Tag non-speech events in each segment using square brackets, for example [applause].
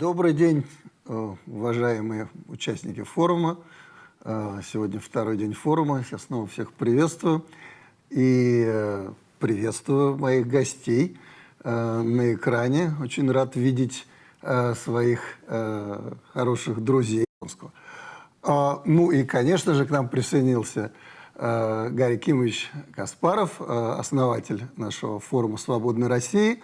Добрый день, э, уважаемые участники форума. Э, сегодня второй день форума. Я снова всех приветствую. И э, приветствую моих гостей на экране. Очень рад видеть своих хороших друзей. А, ну и, конечно же, к нам присоединился Гарри Кимович Каспаров, основатель нашего форума «Свободной России»,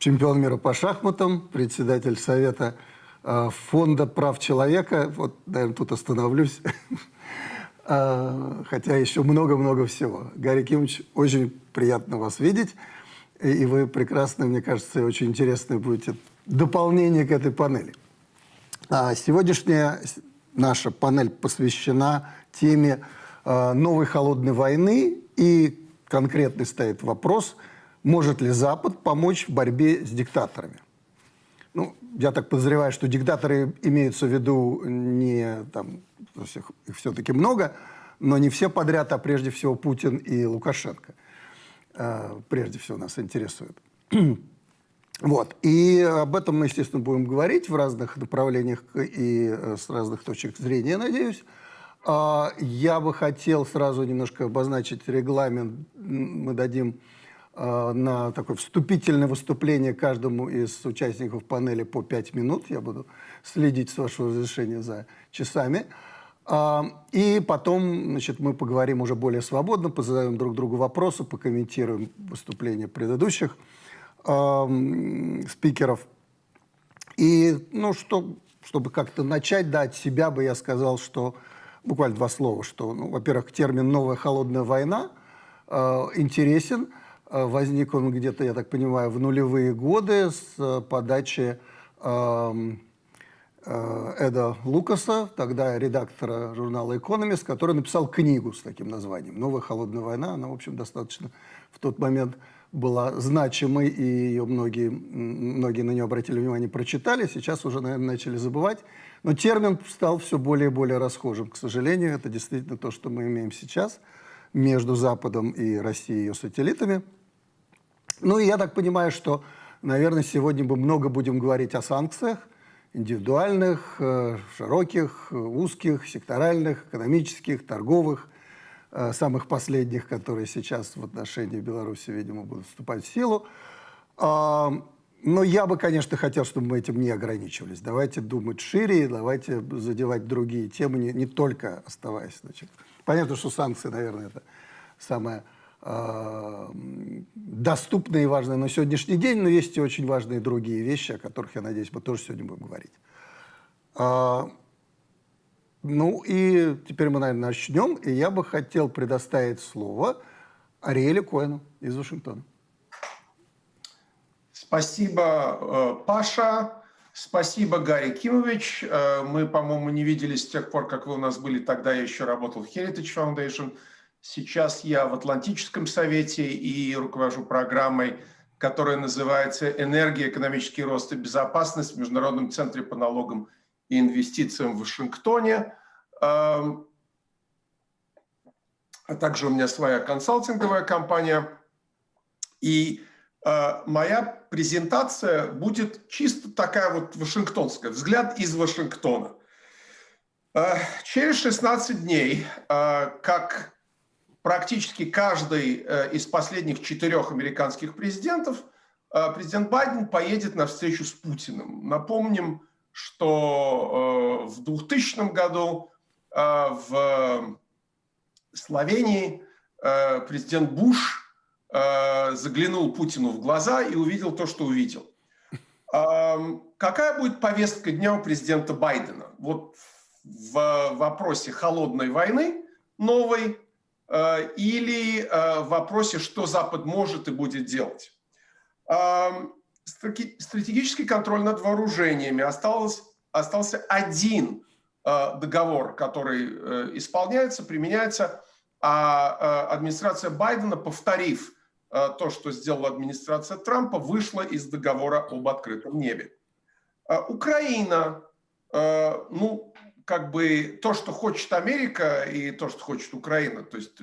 чемпион мира по шахматам, председатель Совета э, Фонда прав человека. Вот, наверное, тут остановлюсь. [laughs] Э, хотя еще много-много всего. Гарри Кимович, очень приятно вас видеть. И вы прекрасно, мне кажется, очень интересное будете дополнение к этой панели. А сегодняшняя наша панель посвящена теме э, новой холодной войны. И конкретный стоит вопрос – может ли Запад помочь в борьбе с диктаторами? Ну, я так подозреваю, что диктаторы имеются в виду не там, их все-таки много, но не все подряд, а прежде всего Путин и Лукашенко. Э, прежде всего нас интересует. [clears throat] Вот. И об этом мы, естественно, будем говорить в разных направлениях и э, с разных точек зрения, надеюсь. А, я бы хотел сразу немножко обозначить регламент. Мы дадим на такое вступительное выступление каждому из участников панели по 5 минут. Я буду следить, с вашего разрешения, за часами. А, и потом значит, мы поговорим уже более свободно, позадаем друг другу вопросы, покомментируем выступления предыдущих э, спикеров. И, ну, что, чтобы как-то начать, да, от себя бы я сказал, что, буквально два слова, что, ну, во-первых, термин «новая холодная война» э, интересен – Э, возник он где-то, я так понимаю, в нулевые годы с э, подачи эм, э, Эда Лукаса, тогда редактора журнала «Экономист», который написал книгу с таким названием «Новая холодная война». Она, в общем, достаточно в тот момент была значимой, и ее многие, многие на нее обратили внимание, прочитали. Сейчас уже, наверное, начали забывать. Но термин стал все более и более расхожим. К сожалению, это действительно то, что мы имеем сейчас между Западом и Россией и ее сателлитами – ну и я так понимаю, что, наверное, сегодня мы много будем говорить о санкциях, индивидуальных, э, широких, узких, секторальных, экономических, торговых, э, самых последних, которые сейчас в отношении Беларуси, видимо, будут вступать в силу. А, но я бы, конечно, хотел, чтобы мы этим не ограничивались. Давайте думать шире, давайте задевать другие темы, не, не только оставаясь. Значит. Понятно, что санкции, наверное, это самое доступные и важные на сегодняшний день, но есть и очень важные другие вещи, о которых, я надеюсь, мы тоже сегодня будем говорить. А, ну и теперь мы, наверное, начнем, и я бы хотел предоставить слово Ариэле Коэну из Вашингтона. Спасибо, э, Паша. Спасибо, Гарри Кимович. Э, мы, по-моему, не виделись с тех пор, как вы у нас были. Тогда я еще работал в Heritage Foundation – Сейчас я в Атлантическом совете и руковожу программой, которая называется «Энергия, экономический рост и безопасность» в Международном центре по налогам и инвестициям в Вашингтоне. А также у меня своя консалтинговая компания. И а, моя презентация будет чисто такая вот вашингтонская, взгляд из Вашингтона. А, через 16 дней, как практически каждый э, из последних четырех американских президентов, э, президент Байден поедет на встречу с Путиным. Напомним, что э, в 2000 году в Словении президент Буш заглянул Путину в глаза и увидел то, что увидел. Какая будет повестка дня у президента Байдена? Вот в вопросе холодной войны новой или э, в вопросе, что Запад может и будет делать. Стратегический контроль над вооружениями. Осталось, остался один э, договор, который исполняется, применяется, а администрация Байдена, повторив то, что сделала администрация Трампа, вышла из договора об открытом небе. Украина, ну, как бы то, что хочет Америка и то, что хочет Украина, то есть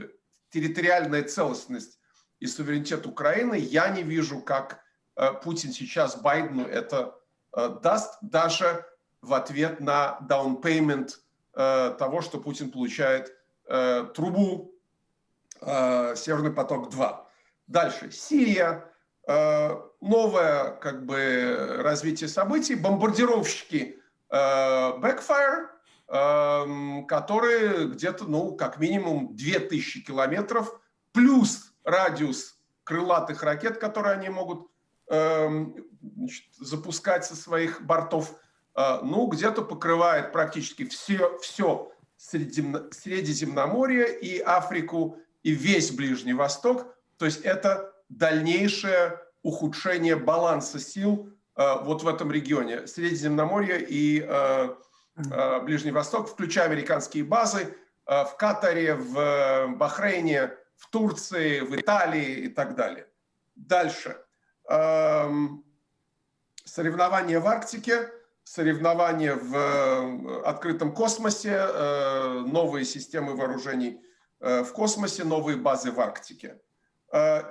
территориальная целостность и суверенитет Украины, я не вижу, как э, Путин сейчас Байдену это даст даже в ответ на down payment того, что Путин получает трубу Северный поток-2. Дальше. Сирия. Новое как бы, развитие событий. Бомбардировщики Backfire, которые где-то, ну, как минимум 2000 километров, плюс радиус крылатых ракет, которые они могут значит, запускать со своих бортов, ну, где-то покрывает практически все, все Средиземноморье и Африку, и весь Ближний Восток. То есть это дальнейшее ухудшение баланса сил вот в этом регионе. Средиземноморье и Э, Ближний Восток, включая американские базы э, в Катаре, в э, Бахрейне, в Турции, в Италии и так далее. Дальше. Эм, соревнования в Арктике, соревнования в открытом космосе, новые системы вооружений в космосе, новые базы в Арктике.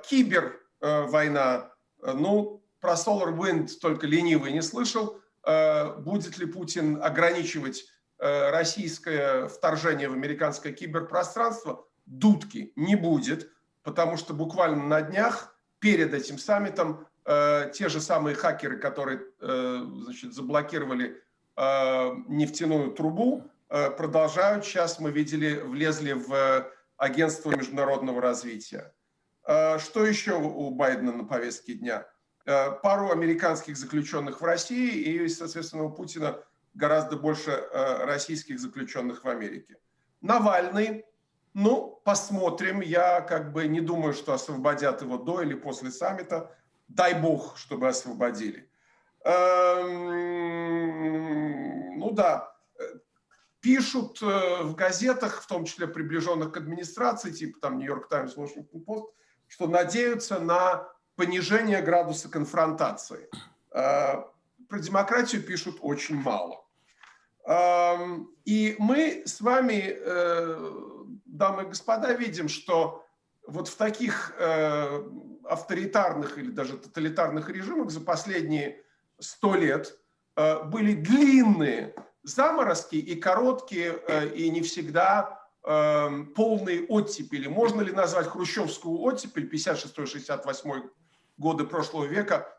Кибер война, ну, про Solar Wind только ленивый не слышал, Э, будет ли Путин ограничивать э, российское вторжение в американское киберпространство, дудки не будет, потому что буквально на днях перед этим саммитом э, те же самые хакеры, которые значит, заблокировали нефтяную трубу, продолжают, сейчас мы видели, влезли в агентство международного развития. Что еще у Байдена на повестке дня? Э, пару американских заключенных в России и, соответственно, у Путина гораздо больше э, российских заключенных в Америке. Навальный, ну, посмотрим. Я как бы не думаю, что освободят его до или после саммита. Дай бог, чтобы освободили. Эм, ну да, пишут э, в газетах, в том числе приближенных к администрации, типа там Нью-Йорк Таймс, Вашингтон Пост, что надеются на понижение градуса конфронтации. Э, про демократию пишут очень мало. И мы с вами, э, дамы и господа, видим, что вот в таких э, авторитарных или даже тоталитарных режимах за последние сто лет были длинные заморозки и короткие, и не всегда полные оттепели. Можно ли назвать хрущевскую оттепель 56-68 годы прошлого века,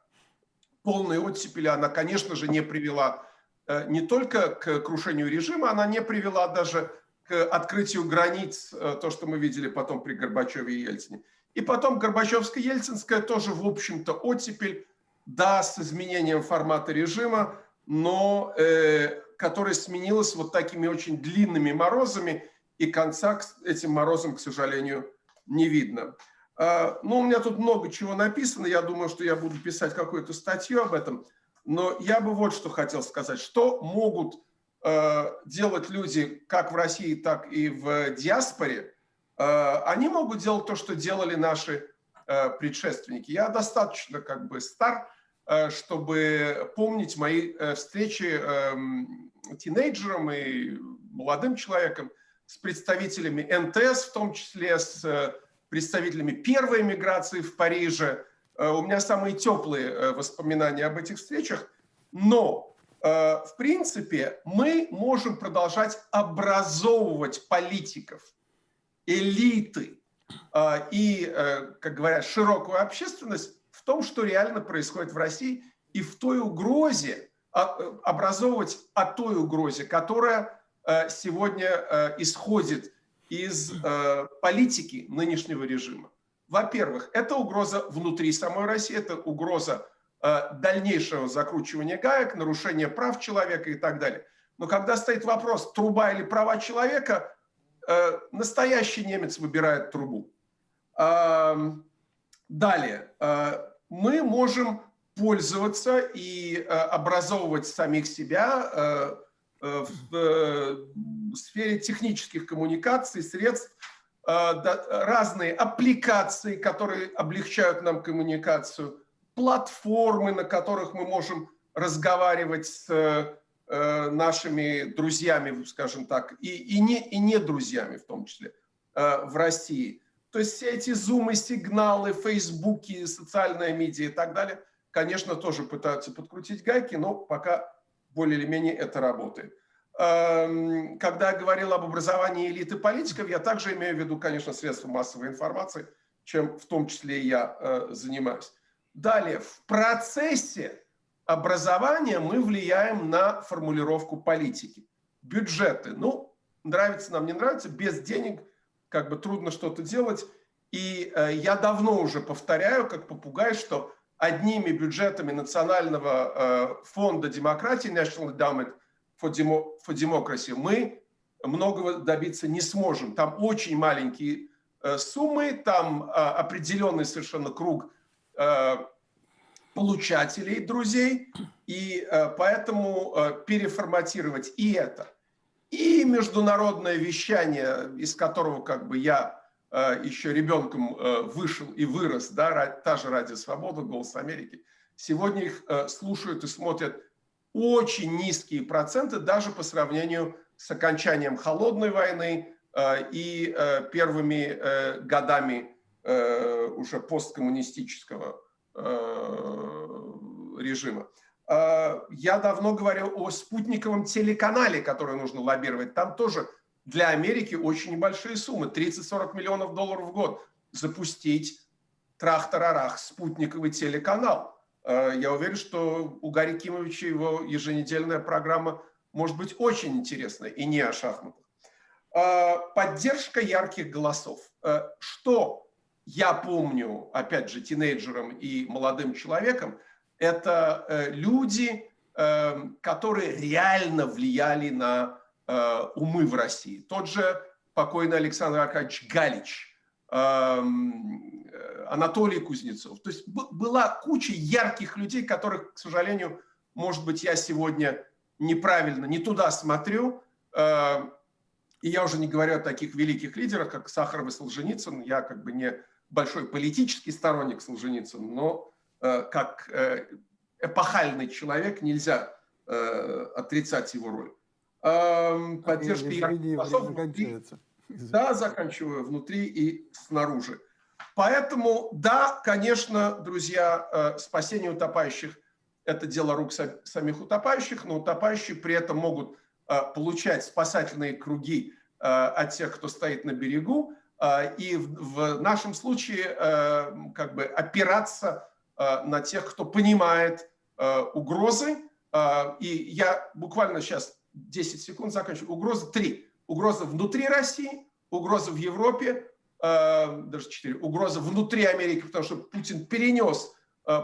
полной оттепели она, конечно же, не привела э, не только к крушению режима, она не привела даже к открытию границ, э, то, что мы видели потом при Горбачеве и Ельцине. И потом Горбачевско-Ельцинская тоже, в общем-то, оттепель, да, с изменением формата режима, но э, которая сменилась вот такими очень длинными морозами, и конца этим морозам, к сожалению, не видно. А, ну, у меня тут много чего написано, я думаю, что я буду писать какую-то статью об этом, но я бы вот что хотел сказать. Что могут э, делать люди как в России, так и в диаспоре? Э, они могут делать то, что делали наши э, предшественники. Я достаточно как бы стар, чтобы помнить мои встречи эм, тинейджером и молодым человеком с представителями НТС, в том числе с представителями первой миграции в Париже. Э, у меня самые теплые э, воспоминания об этих встречах. Но, э, в принципе, мы можем продолжать образовывать политиков, элиты и, как говорят, широкую общественность в том, что реально происходит в России и в той угрозе, а, образовывать о той угрозе, которая сегодня исходит из э, политики нынешнего режима. Во-первых, это угроза внутри самой России, это угроза э, дальнейшего закручивания гаек, нарушения прав человека и так далее. Но когда стоит вопрос, труба или права человека, э, настоящий немец выбирает трубу. Э, далее, э, мы можем пользоваться и э, образовывать самих себя э, в э, сфере технических коммуникаций, средств, э, разные аппликации, которые облегчают нам коммуникацию, платформы, на которых мы можем разговаривать с нашими друзьями, скажем так, и, и, не, и не друзьями в том числе в России. То есть все эти зумы, сигналы, фейсбуки, социальная медиа и так далее, конечно, тоже пытаются подкрутить гайки, но пока более или менее это работает. Эм, когда я говорил об образовании элиты политиков, я также имею в виду, конечно, средства массовой информации, чем в том числе я э, занимаюсь. Далее, в процессе образования мы влияем на формулировку политики. Бюджеты. Ну, нравится нам, не нравится, без денег как бы трудно что-то делать. И э, я давно уже повторяю, как попугай, что одними бюджетами Национального э, фонда демократии, National Endowment for, Demo, for Democracy, мы многого добиться не сможем. Там очень маленькие э, суммы, там э, определенный совершенно круг получателей, друзей, и поэтому переформатировать и это, и международное вещание, из которого как бы я еще ребенком э, вышел и вырос, да, та же «Радио Свобода», «Голос Америки», сегодня их э, слушают и смотрят очень низкие проценты даже по сравнению с окончанием холодной войны э, и э, первыми э, годами э, уже посткоммунистического Э, режима. Э, я давно говорил о спутниковом телеканале, который нужно лоббировать. Там тоже для Америки очень небольшие суммы, 30-40 миллионов долларов в год. Запустить трах-тарарах спутниковый телеканал. Э, я уверен, что у Гарри Кимовича его еженедельная программа может быть очень интересной и не о шахматах. Поддержка ярких голосов. Что я помню, опять же, тинейджером и молодым человеком, это э, люди, э, которые реально влияли на э, умы в России. Тот же покойный Александр Аркадьевич Галич, эм, Анатолий Кузнецов. То есть была куча ярких людей, которых, к сожалению, может быть, я сегодня неправильно, не туда смотрю. И я уже не говорю о таких великих лидерах, как Сахаров и Солженицын. Я как бы не большой политический сторонник Солженицына, но э, как э, эпохальный человек нельзя э, отрицать его роль. Э, поддержка Извини, внутри, да, заканчиваю внутри и снаружи. Поэтому, да, конечно, друзья, э, спасение утопающих – это дело рук самих утопающих, но утопающие при этом могут э, получать спасательные круги э, от тех, кто стоит на берегу, и в нашем случае как бы опираться на тех, кто понимает угрозы. И я буквально сейчас 10 секунд заканчиваю. Угрозы три. Угроза внутри России, угроза в Европе, даже четыре. Угроза внутри Америки, потому что Путин перенес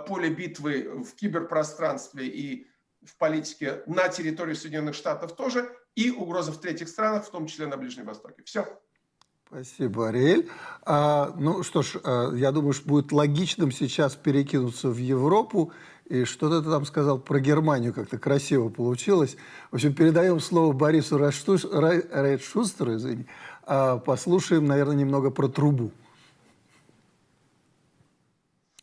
поле битвы в киберпространстве и в политике на территории Соединенных Штатов тоже, и угроза в третьих странах, в том числе на Ближнем Востоке. Все. Спасибо, Ариэль. А, ну что ж, а, я думаю, что будет логичным сейчас перекинуться в Европу. И что-то ты там сказал про Германию, как-то красиво получилось. В общем, передаем слово Борису Рейдшустеру, извини. А, послушаем, наверное, немного про трубу.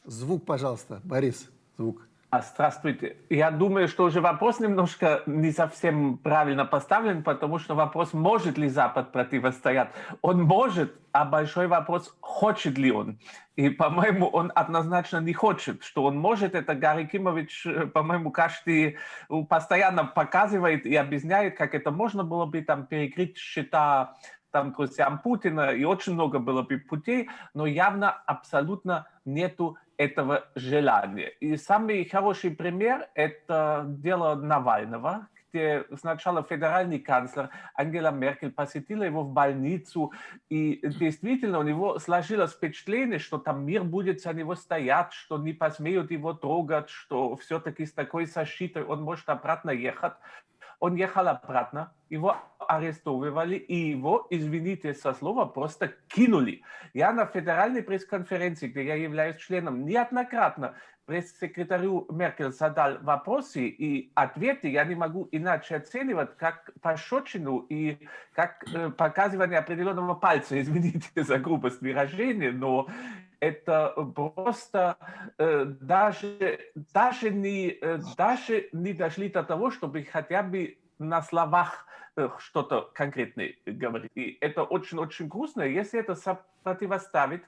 Звук, пожалуйста, Борис, звук. А, здравствуйте. Я думаю, что уже вопрос немножко не совсем правильно поставлен, потому что вопрос, может ли Запад противостоять. Он может, а большой вопрос, хочет ли он. И, по-моему, он однозначно не хочет. Что он может, это Гарри Кимович, э, по-моему, каждый постоянно показывает и объясняет, как это можно было бы там перекрыть счета там друзьям Путина, и очень много было бы путей, но явно абсолютно нету этого желания. И самый хороший пример – это дело Навального, где сначала федеральный канцлер Ангела Меркель посетила его в больницу, и действительно у него сложилось впечатление, что там мир будет за него стоять, что не посмеют его трогать, что все-таки с такой защитой он может обратно ехать. Он ехал обратно, его арестовывали, и его, извините со слова, просто кинули. Я на федеральной пресс-конференции, где я являюсь членом, неоднократно пресс-секретарю Меркель задал вопросы и ответы, я не могу иначе оценивать, как пощечину и как э, показывание определенного пальца, извините за грубость выражения, но это просто э, даже, даже, не, э, даже не дошли до того, чтобы хотя бы на словах э, что-то конкретное говорить. И это очень-очень грустно. Если это противоставить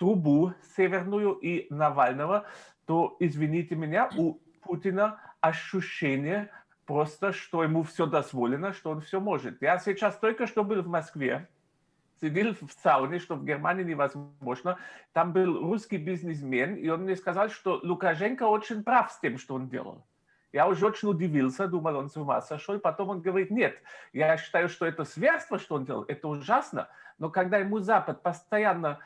трубу северную и Навального, то, извините меня, у Путина ощущение просто, что ему все дозволено, что он все может. Я сейчас только что был в Москве, сидел в сауне, что в Германии невозможно. Там был русский бизнесмен, и он мне сказал, что Лукашенко очень прав с тем, что он делал. Я уже очень удивился, думал, он с ума сошел. Потом он говорит, нет, я считаю, что это зверство, что он делал, это ужасно. Но когда ему Запад постоянно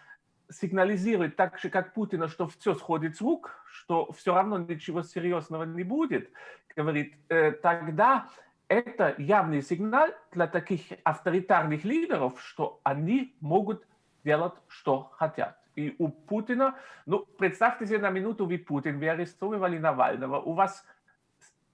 сигнализирует так же, как Путина, что все сходит с рук, что все равно ничего серьезного не будет, говорит, э, тогда это явный сигнал для таких авторитарных лидеров, что они могут делать, что хотят. И у Путина, ну, представьте себе на минуту, вы Путин, вы арестовывали Навального, у вас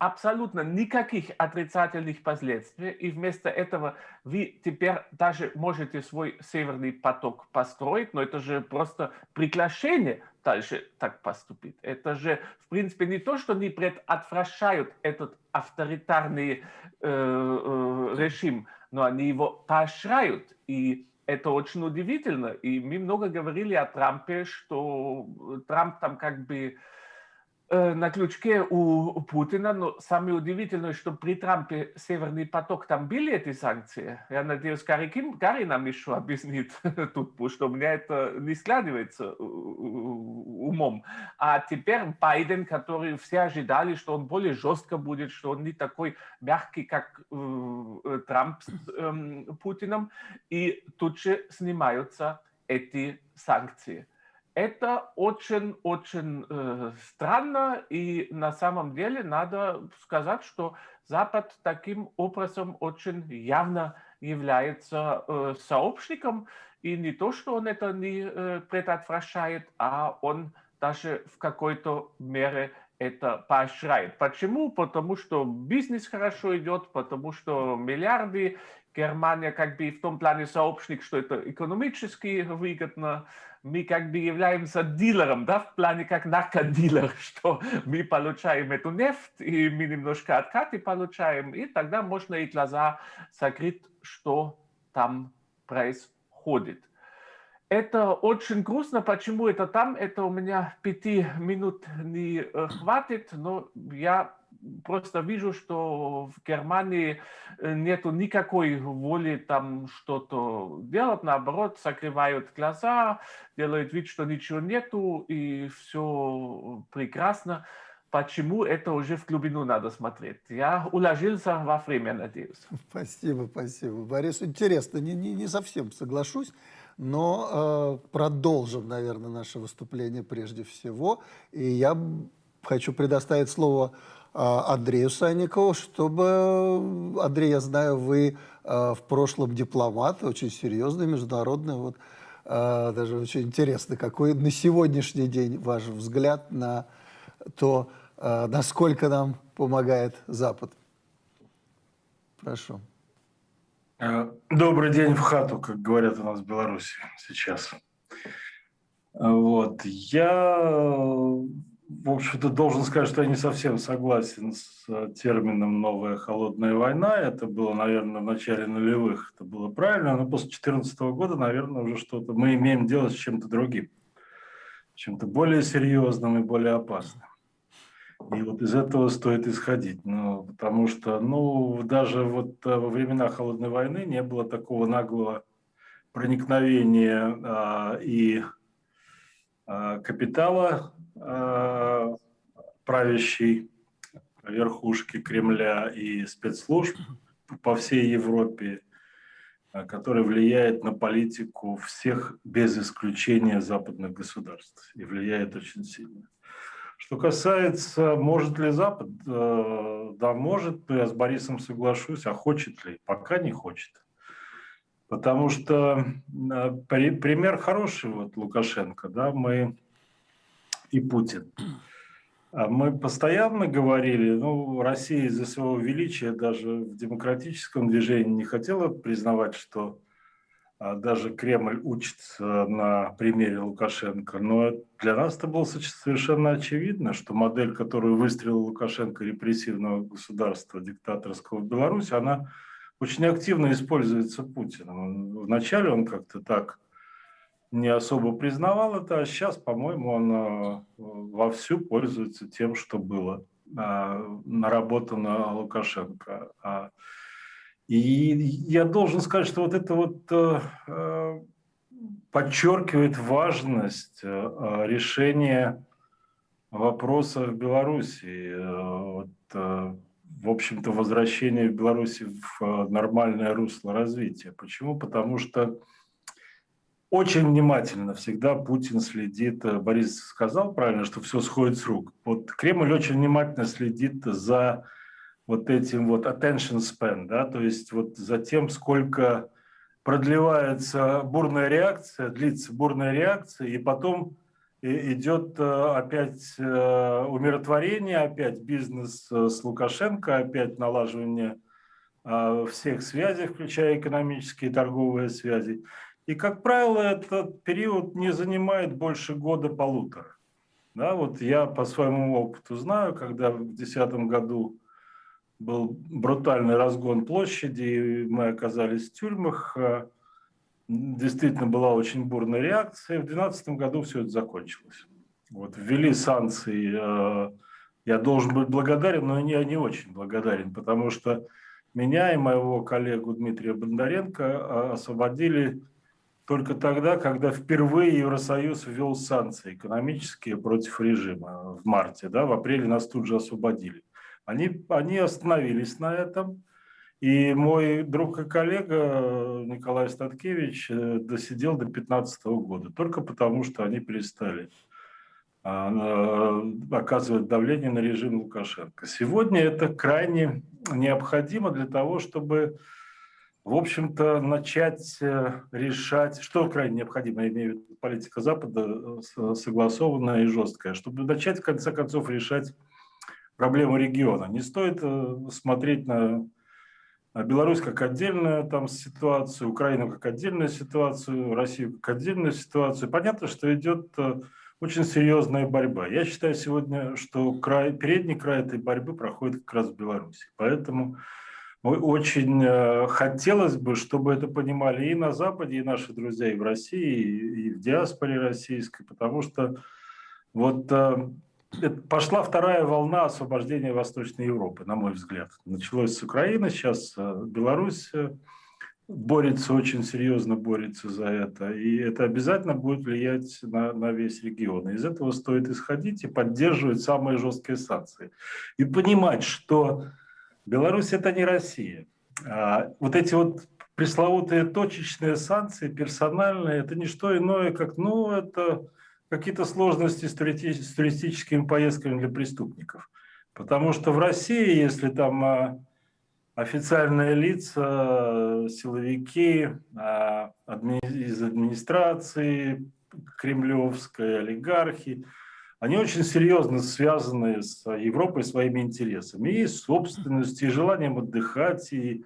абсолютно никаких отрицательных последствий, и вместо этого вы теперь даже можете свой северный поток построить, но это же просто приглашение дальше так поступить. Это же, в принципе, не то, что они предотвращают этот авторитарный э, э, режим, но они его поощряют. И это очень удивительно. И мы много говорили о Трампе, что Трамп там как бы Э, на крючке у Путина, но самое удивительное, что при Трампе Северный поток, там были эти санкции. Я надеюсь, Гарри, Ким, Гарри нам еще объяснит [laughs] тут, потому что у меня это не складывается умом. А теперь Байден, который все ожидали, что он более жестко будет, что он не такой мягкий, как э, Трамп с э, Путиным, и тут же снимаются эти санкции. Это очень-очень э, странно, и на самом деле надо сказать, что Запад таким образом очень явно является э, сообщником, и не то, что он это не э, предотвращает, а он даже в какой-то мере это поощряет. Почему? Потому что бизнес хорошо идет, потому что миллиарды, Германия как бы в том плане сообщник, что это экономически выгодно, мы как бы являемся дилером, да, в плане как наркодилер, [laughs] что мы получаем эту нефть, и мы немножко откаты получаем, и тогда можно и глаза закрыть, что там происходит. Это очень грустно. Почему это там? Это у меня пяти минут не хватит, но я просто вижу, что в Германии э, нету никакой воли там что-то делать, наоборот, закрывают глаза, делают вид, что ничего нету, и все прекрасно. Почему это уже в глубину надо смотреть? Я уложился во время, надеюсь. [laughs] Спасибо, спасибо. Борис, интересно, не, не, не совсем соглашусь, но э, продолжим, наверное, наше выступление прежде всего. И я хочу предоставить слово Андрею Санникову, чтобы, Андрей, я знаю, вы а, в прошлом дипломат, очень серьезный, международный, вот, а, даже очень интересно, какой на сегодняшний день ваш взгляд на то, насколько нам помогает Запад. Прошу. Добрый день в хату, как говорят у нас в Беларуси сейчас. Вот. Я в общем-то, должен сказать, что я не совсем согласен с э, термином «новая холодная война». Это было, наверное, в начале нулевых, это было правильно, но после 2014 года, наверное, уже что-то мы имеем дело с чем-то другим, чем-то более серьезным и более опасным. И вот из этого стоит исходить, ну, потому что, ну, даже вот э, во времена холодной войны не было такого наглого проникновения а, и а, капитала правящей верхушки Кремля и спецслужб по всей Европе, э, который влияет на политику всех без исключения западных государств и влияет очень сильно. Что касается, может ли Запад, э, да, может, но я с Борисом соглашусь, а хочет ли? Пока не хочет. Потому что пример хороший, вот Лукашенко, да, мы и Путин. А мы постоянно говорили, ну, Россия из-за своего величия даже в демократическом движении не хотела признавать, что а, даже Кремль учится на примере Лукашенко. Но для нас это было совершенно очевидно, что модель, которую выстрелил Лукашенко репрессивного государства диктаторского в Беларуси, она очень активно используется Путиным. Вначале он как-то так не особо признавал это, а сейчас, по-моему, он э, вовсю пользуется тем, что было э, наработано Лукашенко. А, и я должен сказать, что вот это вот э, подчеркивает важность решения вопроса в Беларуси. Вот, в общем-то, возвращение Беларуси в нормальное русло развития. Почему? Потому что очень внимательно всегда Путин следит, э, Борис сказал правильно, что все сходит с рук. Вот Кремль очень внимательно следит за вот этим вот attention span, да, то есть вот за тем, сколько продлевается бурная реакция, длится бурная реакция, и потом идет э, опять э, умиротворение, опять бизнес с Лукашенко, опять налаживание всех связей, включая экономические и торговые связи. И, как правило, этот период не занимает больше года-полутора. Да, вот я по своему опыту знаю, когда в 2010 году был брутальный разгон площади, и мы оказались в тюрьмах, а, действительно была очень бурная реакция. В 2012 году все это закончилось. Вот, ввели санкции. А, я должен быть благодарен, но я не очень благодарен, потому что меня и моего коллегу Дмитрия Бондаренко а, освободили только тогда, когда впервые Евросоюз ввел санкции экономические против режима в марте. Да, в апреле нас тут же освободили. Они, они остановились на этом. И мой друг и коллега Николай Статкевич э, досидел до 2015 года, только потому что они перестали а, оказывать давление на режим Лукашенко. Сегодня это крайне необходимо для того, чтобы в общем-то, начать э, решать, что крайне необходимо, виду политика Запада, э, согласованная и жесткая, чтобы начать, в конце концов, решать проблему региона. Не стоит э, смотреть на Беларусь как отдельную там ситуацию, Украину как отдельную ситуацию, Россию как отдельную ситуацию. Понятно, что идет очень серьезная борьба. Я считаю сегодня, что край, передний край этой борьбы проходит как раз в Беларуси. Поэтому очень э, хотелось бы, чтобы это понимали и на Западе, и наши друзья и в России, и в диаспоре российской, потому что вот э, пошла вторая волна освобождения Восточной Европы, на мой взгляд. Началось с Украины, сейчас э, Беларусь борется, очень серьезно борется за это. И это обязательно будет влиять на, на весь регион. из этого стоит исходить и поддерживать самые жесткие санкции. И понимать, что Беларусь это не Россия. А вот эти вот пресловутые точечные санкции, персональные, это не что иное, как, ну, это какие-то сложности с, с туристическими поездками для преступников. Потому что в России, если там а, официальные лица, силовики а, из администрации, кремлевской, олигархи, они очень серьезно связаны с Европой своими интересами, и собственностью, и желанием отдыхать, и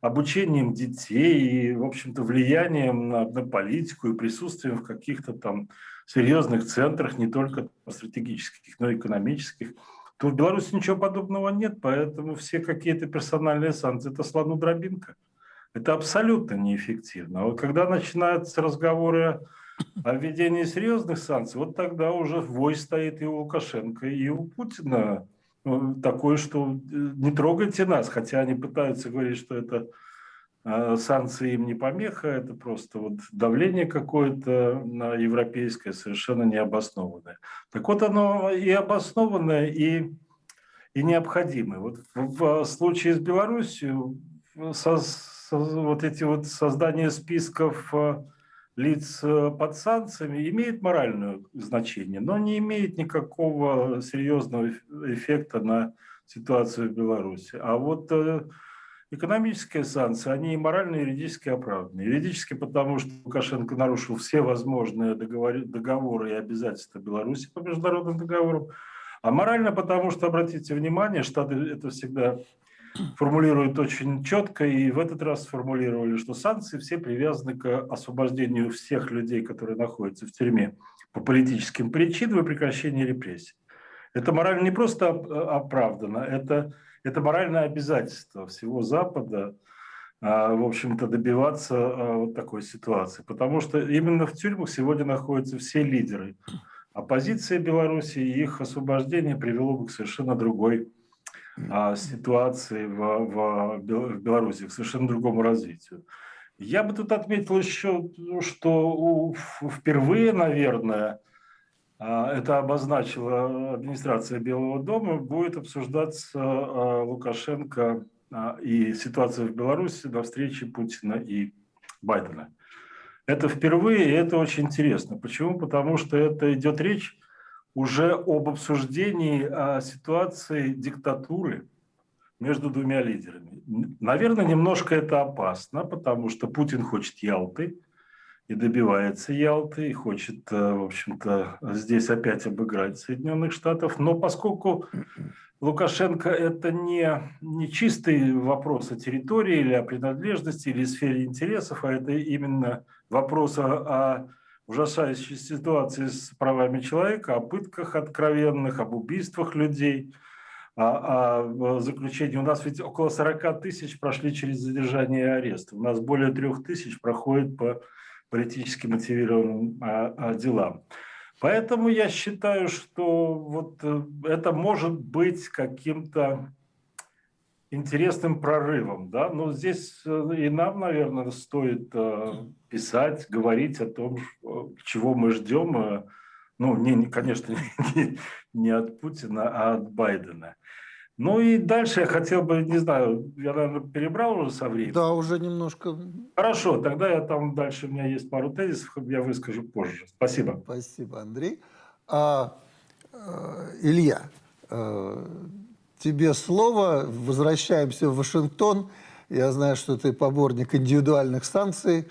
обучением детей, и, в общем-то, влиянием на, на политику и присутствием в каких-то там серьезных центрах, не только стратегических, но и экономических, то в Беларуси ничего подобного нет, поэтому все какие-то персональные санкции – это слону дробинка. Это абсолютно неэффективно. А вот когда начинаются разговоры о введении серьезных санкций, вот тогда уже вой стоит и у Лукашенко, и у Путина ну, такое, что э, не трогайте нас, хотя они пытаются говорить, что это э, санкции им не помеха, это просто вот давление какое-то на европейское, совершенно необоснованное. Так вот оно и обоснованное, и, и необходимое. Вот в, в случае с Беларусью со, со, вот эти вот создание списков э, лиц э, под санкциями имеет моральное значение, но не имеет никакого серьезного эффекта на ситуацию в Беларуси. А вот э, экономические санкции, они и морально, и юридически оправданы. Юридически потому, что Лукашенко нарушил все возможные договоры, и обязательства Беларуси по международным договорам, а морально потому, что, обратите внимание, Штаты это всегда формулируют очень четко, и в этот раз сформулировали, что санкции все привязаны к освобождению всех людей, которые находятся в тюрьме по политическим причинам и прекращению репрессий. Это морально не просто оправдано, это, это моральное обязательство всего Запада в общем-то, добиваться вот такой ситуации. Потому что именно в тюрьмах сегодня находятся все лидеры. Оппозиция Беларуси и их освобождение привело бы к совершенно другой ситуации в, в, в Беларуси, к совершенно другому развитию. Я бы тут отметил еще, что впервые, наверное, а, это обозначила администрация Белого дома, будет обсуждаться а, Лукашенко а, и ситуация в Беларуси на встрече Путина и Байдена. Это впервые, и это очень интересно. Почему? Потому что это идет речь уже об обсуждении ситуации диктатуры между двумя лидерами. Наверное, немножко это опасно, потому что Путин хочет Ялты, и добивается Ялты, и хочет, э, в общем-то, здесь опять обыграть Соединенных Штатов. Но поскольку Лукашенко – это не, не чистый вопрос о территории или о принадлежности, или сфере интересов, а это именно вопрос о, о ужасающей ситуации с правами человека, о пытках откровенных, об убийствах людей, о, о заключении. У нас ведь около 40 тысяч прошли через задержание и арест. У нас более трех тысяч проходит по политически мотивированным а, а, делам. Поэтому я считаю, что вот э, это может быть каким-то интересным прорывом. Да? Но здесь э, и нам, наверное, стоит э, писать, говорить о том, чего мы ждем. Ну, не, конечно, [laughs] не, не от Путина, а от Байдена. Ну и дальше я хотел бы, не знаю, я, наверное, перебрал уже со временем. Да, уже немножко. Хорошо, тогда я там дальше, у меня есть пару тезисов, я выскажу позже. Спасибо. Спасибо, Андрей. А, э, Илья, э, тебе слово. Возвращаемся в Вашингтон. Я знаю, что ты поборник индивидуальных санкций,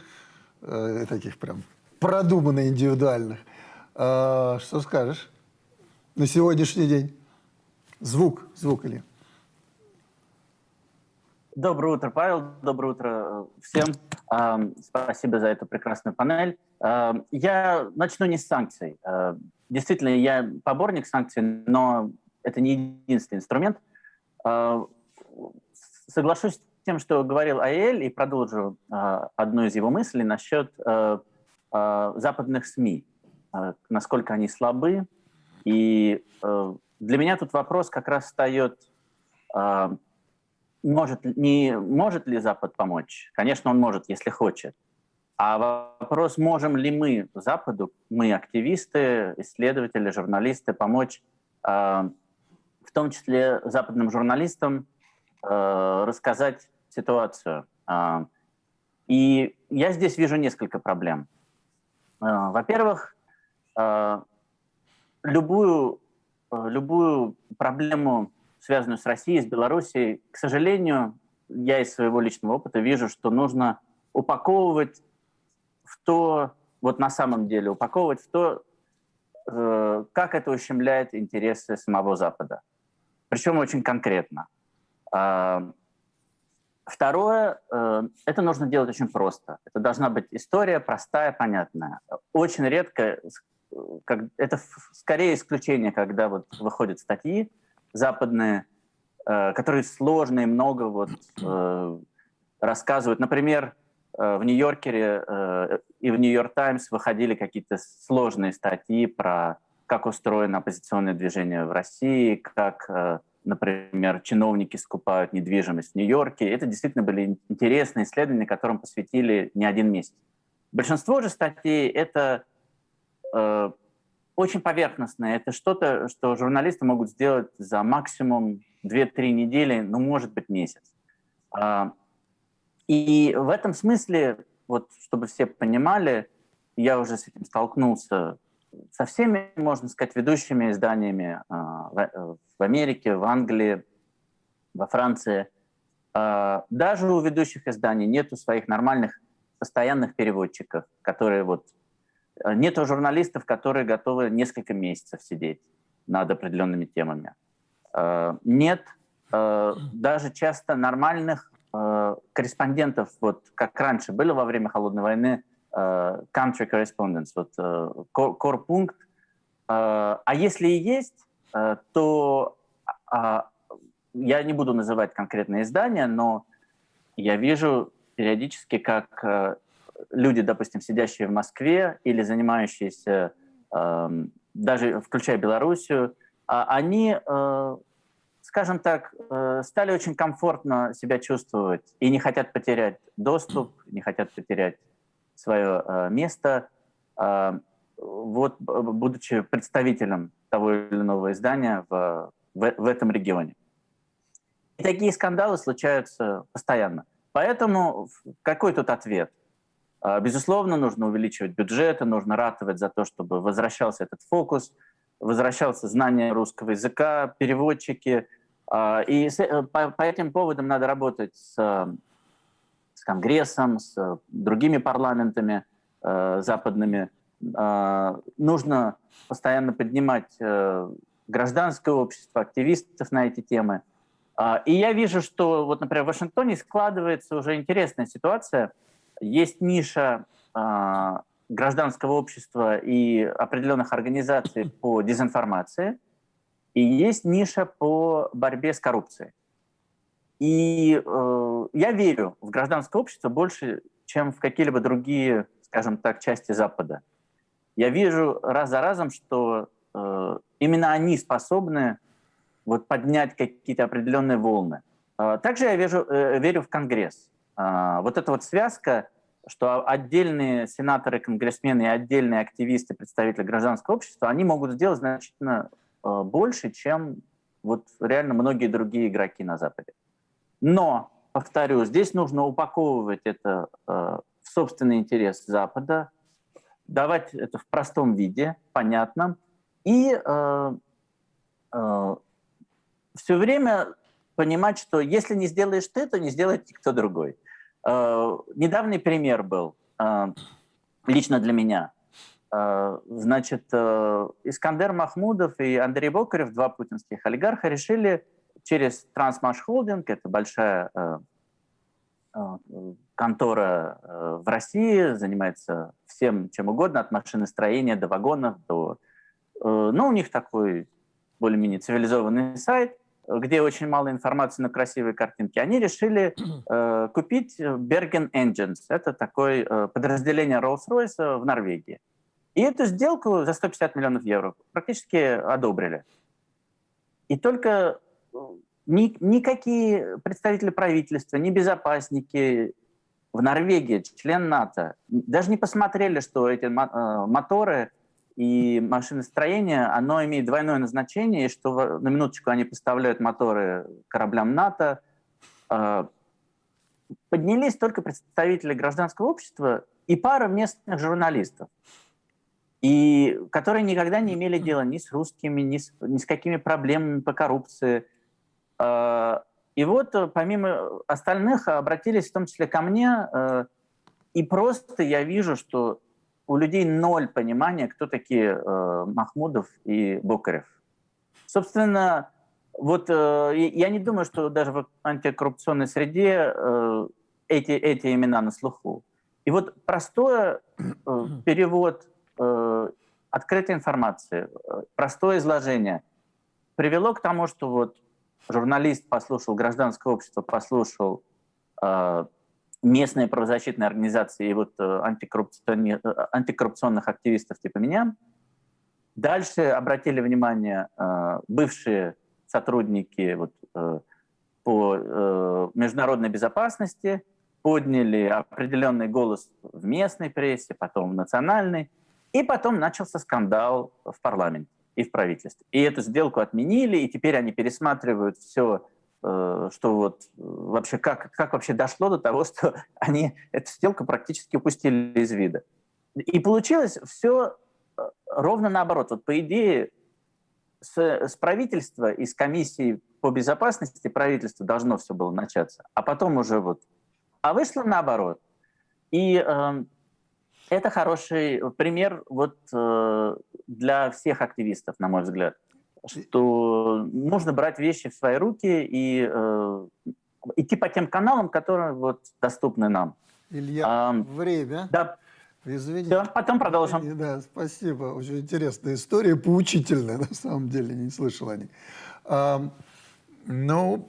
э, таких прям продуманно индивидуальных. А, что скажешь на сегодняшний день? Звук, звук или? Доброе утро, Павел. Доброе утро э, всем. Спасибо за эту прекрасную панель. Я начну не с санкций. Э, действительно, я поборник санкций, но это не единственный инструмент. Э, соглашусь тем, что говорил Аэль, и продолжу одну из его мыслей насчет западных СМИ, насколько они слабы, и для меня тут вопрос как раз встает, э, может, не может ли Запад помочь? Конечно, он может, если хочет. А вопрос, можем ли мы Западу, мы активисты, исследователи, журналисты, помочь, э, в том числе западным журналистам, э, рассказать ситуацию. Э, и я здесь вижу несколько проблем. Э, во-первых, э, любую любую проблему, связанную с Россией, с Белоруссией, к сожалению, я из своего личного опыта вижу, что нужно упаковывать в то, вот на самом деле, упаковывать в то, э, как это ущемляет интересы самого Запада. Причем очень конкретно. Второе, э, это нужно делать очень просто. Это должна быть история простая, понятная. Очень редко как, это скорее исключение, когда вот выходят статьи западные, э, которые сложные, много вот э, рассказывают. Например, э, в Нью-Йоркере э, и в Нью-Йорк Таймс выходили какие-то сложные статьи про как устроено оппозиционное движение в России, как, э, например, чиновники скупают недвижимость в Нью-Йорке. Это действительно были интересные исследования, которым посвятили не один месяц. Большинство же статей — это э, очень поверхностное. Это что-то, что журналисты могут сделать за максимум 2-3 недели, ну, может быть, месяц. Э, и в этом смысле, вот, чтобы все понимали, я уже с этим столкнулся со всеми, можно сказать, ведущими изданиями э, в, Америке, в Англии, во Франции. Э, даже у ведущих изданий нету своих нормальных постоянных переводчиков, которые вот Э, нету журналистов, которые готовы несколько месяцев сидеть над определенными темами. Э, нет даже часто нормальных корреспондентов, вот как раньше были во время Холодной войны, country correspondents, вот корпункт. А если и есть, то а, я не буду называть конкретные издания, но я вижу периодически, как э, люди, допустим, сидящие в Москве или занимающиеся, э, даже включая Белоруссию, а они, э, скажем так, э, стали очень комфортно себя чувствовать и не хотят потерять доступ, не хотят потерять свое э, место, э, вот, будучи представителем того или иного издания в, в, в этом регионе. И такие скандалы случаются постоянно. Поэтому какой тут ответ? А, безусловно, нужно увеличивать бюджеты, нужно ратовать за то, чтобы возвращался этот фокус, возвращался знание русского языка, переводчики. А, и э, по этим поводам надо работать с, с Конгрессом, с другими парламентами э, западными. А, нужно постоянно поднимать э, гражданское общество, активистов на эти темы – а, и я вижу, что, вот, например, в Вашингтоне складывается уже интересная ситуация. Есть ниша а, гражданского общества и определенных организаций по дезинформации, и есть ниша по борьбе с коррупцией. И э, я верю в гражданское общество больше, чем в какие-либо другие, скажем так, части Запада. Я вижу раз за разом, что э, именно они способны вот поднять какие-то определенные волны. А, также я вижу, э, верю в Конгресс. А, вот эта вот связка, что отдельные сенаторы, конгрессмены и отдельные активисты, представители гражданского общества, они могут сделать значительно э, больше, чем вот реально многие другие игроки на Западе. Но, повторю, здесь нужно упаковывать это э, в собственный интерес Запада, давать это в простом виде, понятном, и все время понимать, что если не сделаешь ты, то не сделает никто другой. Э, недавний пример был э, лично для меня. Э, значит, Искандер Махмудов и Андрей Бокарев, два путинских олигарха, решили через Трансмаш Холдинг, это большая контора в России, занимается всем чем угодно, от машиностроения до вагонов, до... Ну, у них такой более-менее цивилизованный сайт – где очень мало информации на красивые картинки, они решили э, купить Bergen Engines. Это такое э, подразделение Rolls-Royce в Норвегии. И эту сделку за 150 миллионов евро практически одобрили. И только э, ни, никакие представители правительства, ни безопасники в Норвегии, член НАТО, даже не посмотрели, что эти э, моторы и машиностроение, оно имеет двойное назначение, что на минуточку они поставляют моторы кораблям НАТО. А, поднялись только представители гражданского общества и пара местных журналистов, и которые никогда не имели дела ни с русскими, ни с, ни с какими проблемами по коррупции. А, и вот помимо остальных обратились в том числе ко мне, и просто я вижу, что у людей ноль понимания, кто такие э, Махмудов и Бокарев. Собственно, вот э, я не думаю, что даже в антикоррупционной среде э, эти, эти имена на слуху. И вот простой э, перевод э, открытой информации, э, простое изложение привело к тому, что вот журналист послушал, гражданское общество послушал э, местные правозащитные организации и вот э, антикоррупционных, э, антикоррупционных активистов типа меня. Дальше обратили внимание бывшие сотрудники вот, по международной безопасности, подняли определенный голос в местной прессе, потом в национальной, и потом начался скандал в парламенте и в правительстве. И эту сделку отменили, и теперь они пересматривают все Э, что вот э, вообще как, как вообще дошло до того, [laughs] что они эту сделку практически упустили из вида. И получилось все э, ровно наоборот. Вот по идее с, с правительства и с комиссии по безопасности правительства должно все было начаться, а потом уже вот. А вышло наоборот. И э, это хороший пример вот э, для всех активистов, на мой взгляд что нужно брать вещи в свои руки и э, идти по тем каналам, которые вот доступны нам. Илья, а, время. Да. Извините. Все, потом продолжим. Да, спасибо. Очень интересная история, поучительная, [laughs] на самом деле, не слышал о ней. А, ну,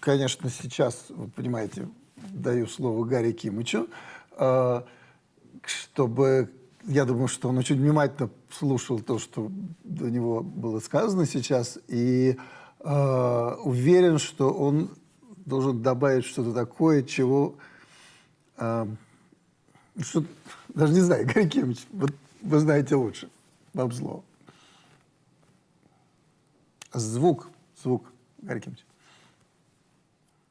конечно, сейчас, вы понимаете, даю слово Гарри Кимычу, э, чтобы, я думаю, что он очень внимательно слушал то, что до него было сказано сейчас, и э, уверен, что он должен добавить что-то такое, чего... Э, что, даже не знаю, [laughs] Гарри Кимыч, вот вы знаете лучше. Вам слово. Звук, звук, Гарри Кимыч.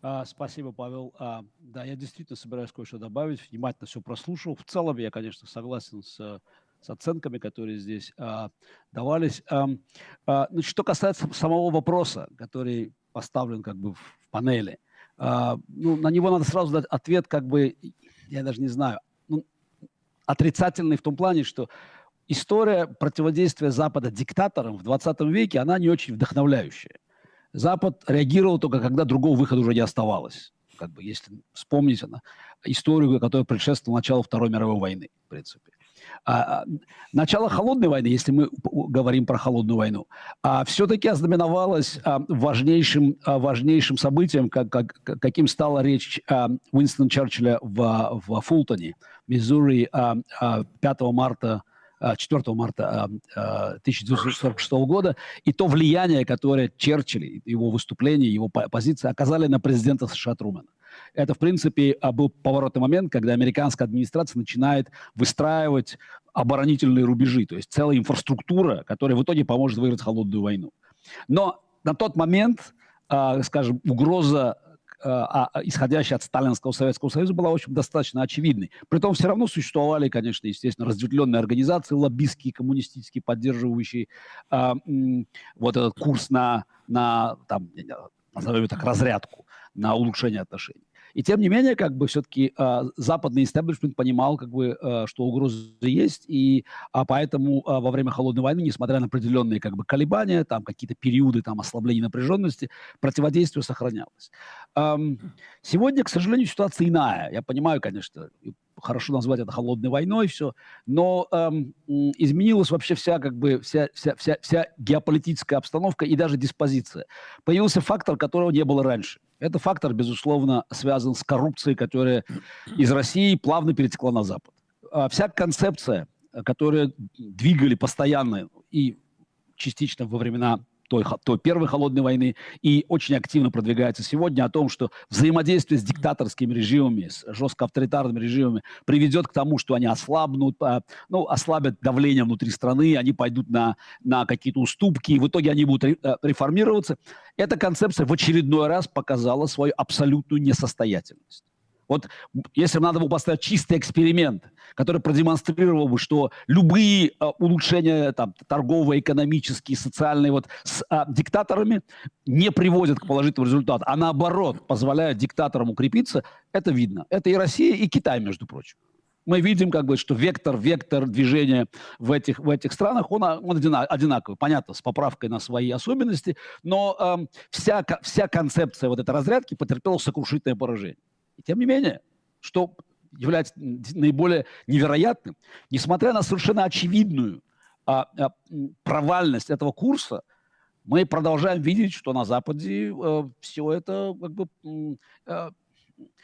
А, спасибо, Павел. А, да, я действительно собираюсь кое-что добавить. Внимательно все прослушал. В целом я, конечно, согласен с, с оценками, которые здесь а, давались. Значит, что касается самого вопроса, который поставлен как бы в, панели, ну, на него надо сразу дать ответ, как бы, я даже не знаю, ну, отрицательный в том плане, что история противодействия Запада диктаторам в 20 веке, она не очень вдохновляющая. Запад реагировал только, когда другого выхода уже не оставалось. Как бы, если вспомнить она, историю, которая предшествовала началу Второй мировой войны, в принципе. А, а начало холодной войны, если мы говорим про холодную войну, а, все-таки ознаменовалось а, важнейшим, а, важнейшим событием, как, как, каким стала речь а, Уинстона Черчилля в, в Фултоне, Миссури, а, а, 5 марта 4 марта 1946 года, и то влияние, которое Черчилль, его выступление, его позиции оказали на президента США Трумэна. Это, в принципе, был поворотный момент, когда американская администрация начинает выстраивать оборонительные рубежи, то есть целая инфраструктура, которая в итоге поможет выиграть холодную войну. Но на тот момент, скажем, угроза исходящая от Сталинского Советского Союза, была, в общем, достаточно очевидной. Притом все равно существовали, конечно, естественно, разветвленные организации, лоббистские, коммунистические, поддерживающие а, вот этот курс на, на там, назовем так, разрядку, на улучшение отношений. И тем не менее, как бы все-таки э, западный истеблишмент понимал, как бы, э, что угрозы есть, и а поэтому э, во время холодной войны, несмотря на определенные как бы колебания, там какие-то периоды там ослабления напряженности, противодействие сохранялось. Эм, сегодня, к сожалению, ситуация иная. Я понимаю, конечно, хорошо назвать это холодной войной, все, но эм, изменилась вообще вся, как бы, вся, вся, вся, вся геополитическая обстановка и даже диспозиция. Появился фактор, которого не было раньше. Это фактор, безусловно, связан с коррупцией, которая из России плавно перетекла на Запад. А вся концепция, которую двигали постоянно и частично во времена той, той первой холодной войны и очень активно продвигается сегодня о том, что взаимодействие с диктаторскими режимами, с жестко авторитарными режимами приведет к тому, что они ослабнут, а, ну, ослабят давление внутри страны, они пойдут на, на какие-то уступки, и в итоге они будут э, реформироваться. Эта концепция в очередной раз показала свою абсолютную несостоятельность. Вот если бы надо было поставить чистый эксперимент, который продемонстрировал бы, что любые э, улучшения там, торговые, экономические, социальные вот, с э, диктаторами не приводят к положительному результату, а наоборот позволяют диктаторам укрепиться, это видно. Это и Россия, и Китай, между прочим мы видим, как бы, что вектор, вектор движения в этих, в этих странах, он, он одинаковый, понятно, с поправкой на свои особенности, но э, вся, вся концепция вот этой разрядки потерпела сокрушительное поражение. И тем не менее, что является наиболее невероятным, несмотря на совершенно очевидную а, а, провальность этого курса, мы продолжаем видеть, что на Западе э, все это как бы э,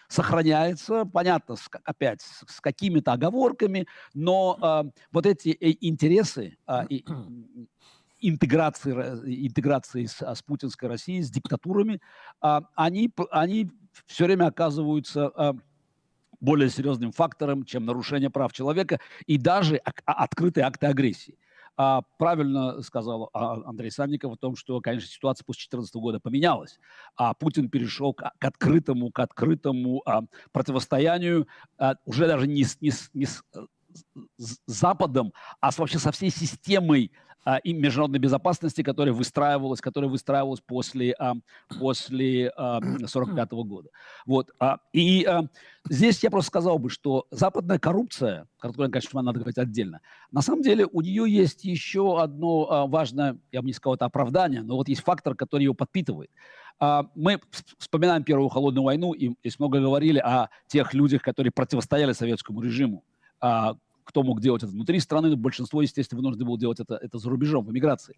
сохраняется, понятно, с, опять с, с какими-то оговорками, но э, вот эти э, интересы э, [clears throat] и, интеграции, интеграции с, с путинской Россией, с диктатурами, э, они, они все время оказываются э, более серьезным фактором, чем нарушение прав человека и даже а, открытые акты агрессии. А, правильно сказал а, Андрей Санников о том, что, конечно, ситуация после 2014 года поменялась, а Путин перешел к, к открытому, к открытому а, противостоянию а, уже даже не с, не, с, э, с Западом, а вообще со всей системой а, и международной безопасности, которая выстраивалась, которая выстраивалась после, а, после а, 45 -го года. Вот. А, и а, здесь я просто сказал бы, что западная коррупция, которую, конечно, надо говорить отдельно, на самом деле у нее есть еще одно а, важное, я бы не сказал, это оправдание, но вот есть фактор, который ее подпитывает. А, мы вспоминаем Первую холодную войну, и много говорили о тех людях, которые противостояли советскому режиму, а, кто мог делать это внутри страны, но большинство, естественно, вынуждено было делать это, это за рубежом, в эмиграции.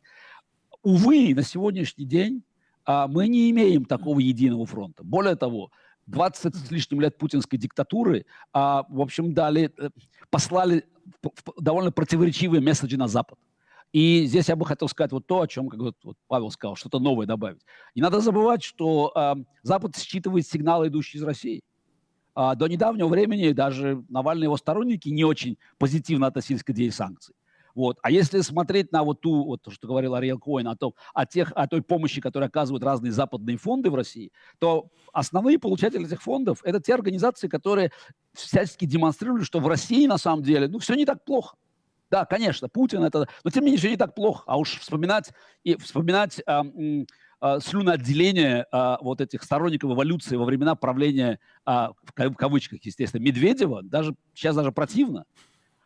Увы, на сегодняшний день а, мы не имеем такого единого фронта. Более того, 20 с лишним лет путинской диктатуры, а, в общем, дали, э, послали довольно противоречивые месседжи на Запад. И здесь я бы хотел сказать вот то, о чем как вот, вот Павел сказал, что-то новое добавить. Не надо забывать, что э, Запад считывает сигналы, идущие из России. А, до недавнего времени даже Навальный его сторонники не очень позитивно относились к идее санкций. Вот. А если смотреть на вот ту, вот то, что говорил Ариэл Коин, о, том, о, тех, о той помощи, которую оказывают разные западные фонды в России, то основные получатели этих фондов – это те организации, которые всячески демонстрируют, что в России на самом деле ну, все не так плохо. Да, конечно, Путин это, но тем не менее все не так плохо. А уж вспоминать и вспоминать а, а, слюноотделение а, вот этих сторонников эволюции во времена правления, а, в кавычках, естественно, Медведева, даже сейчас даже противно.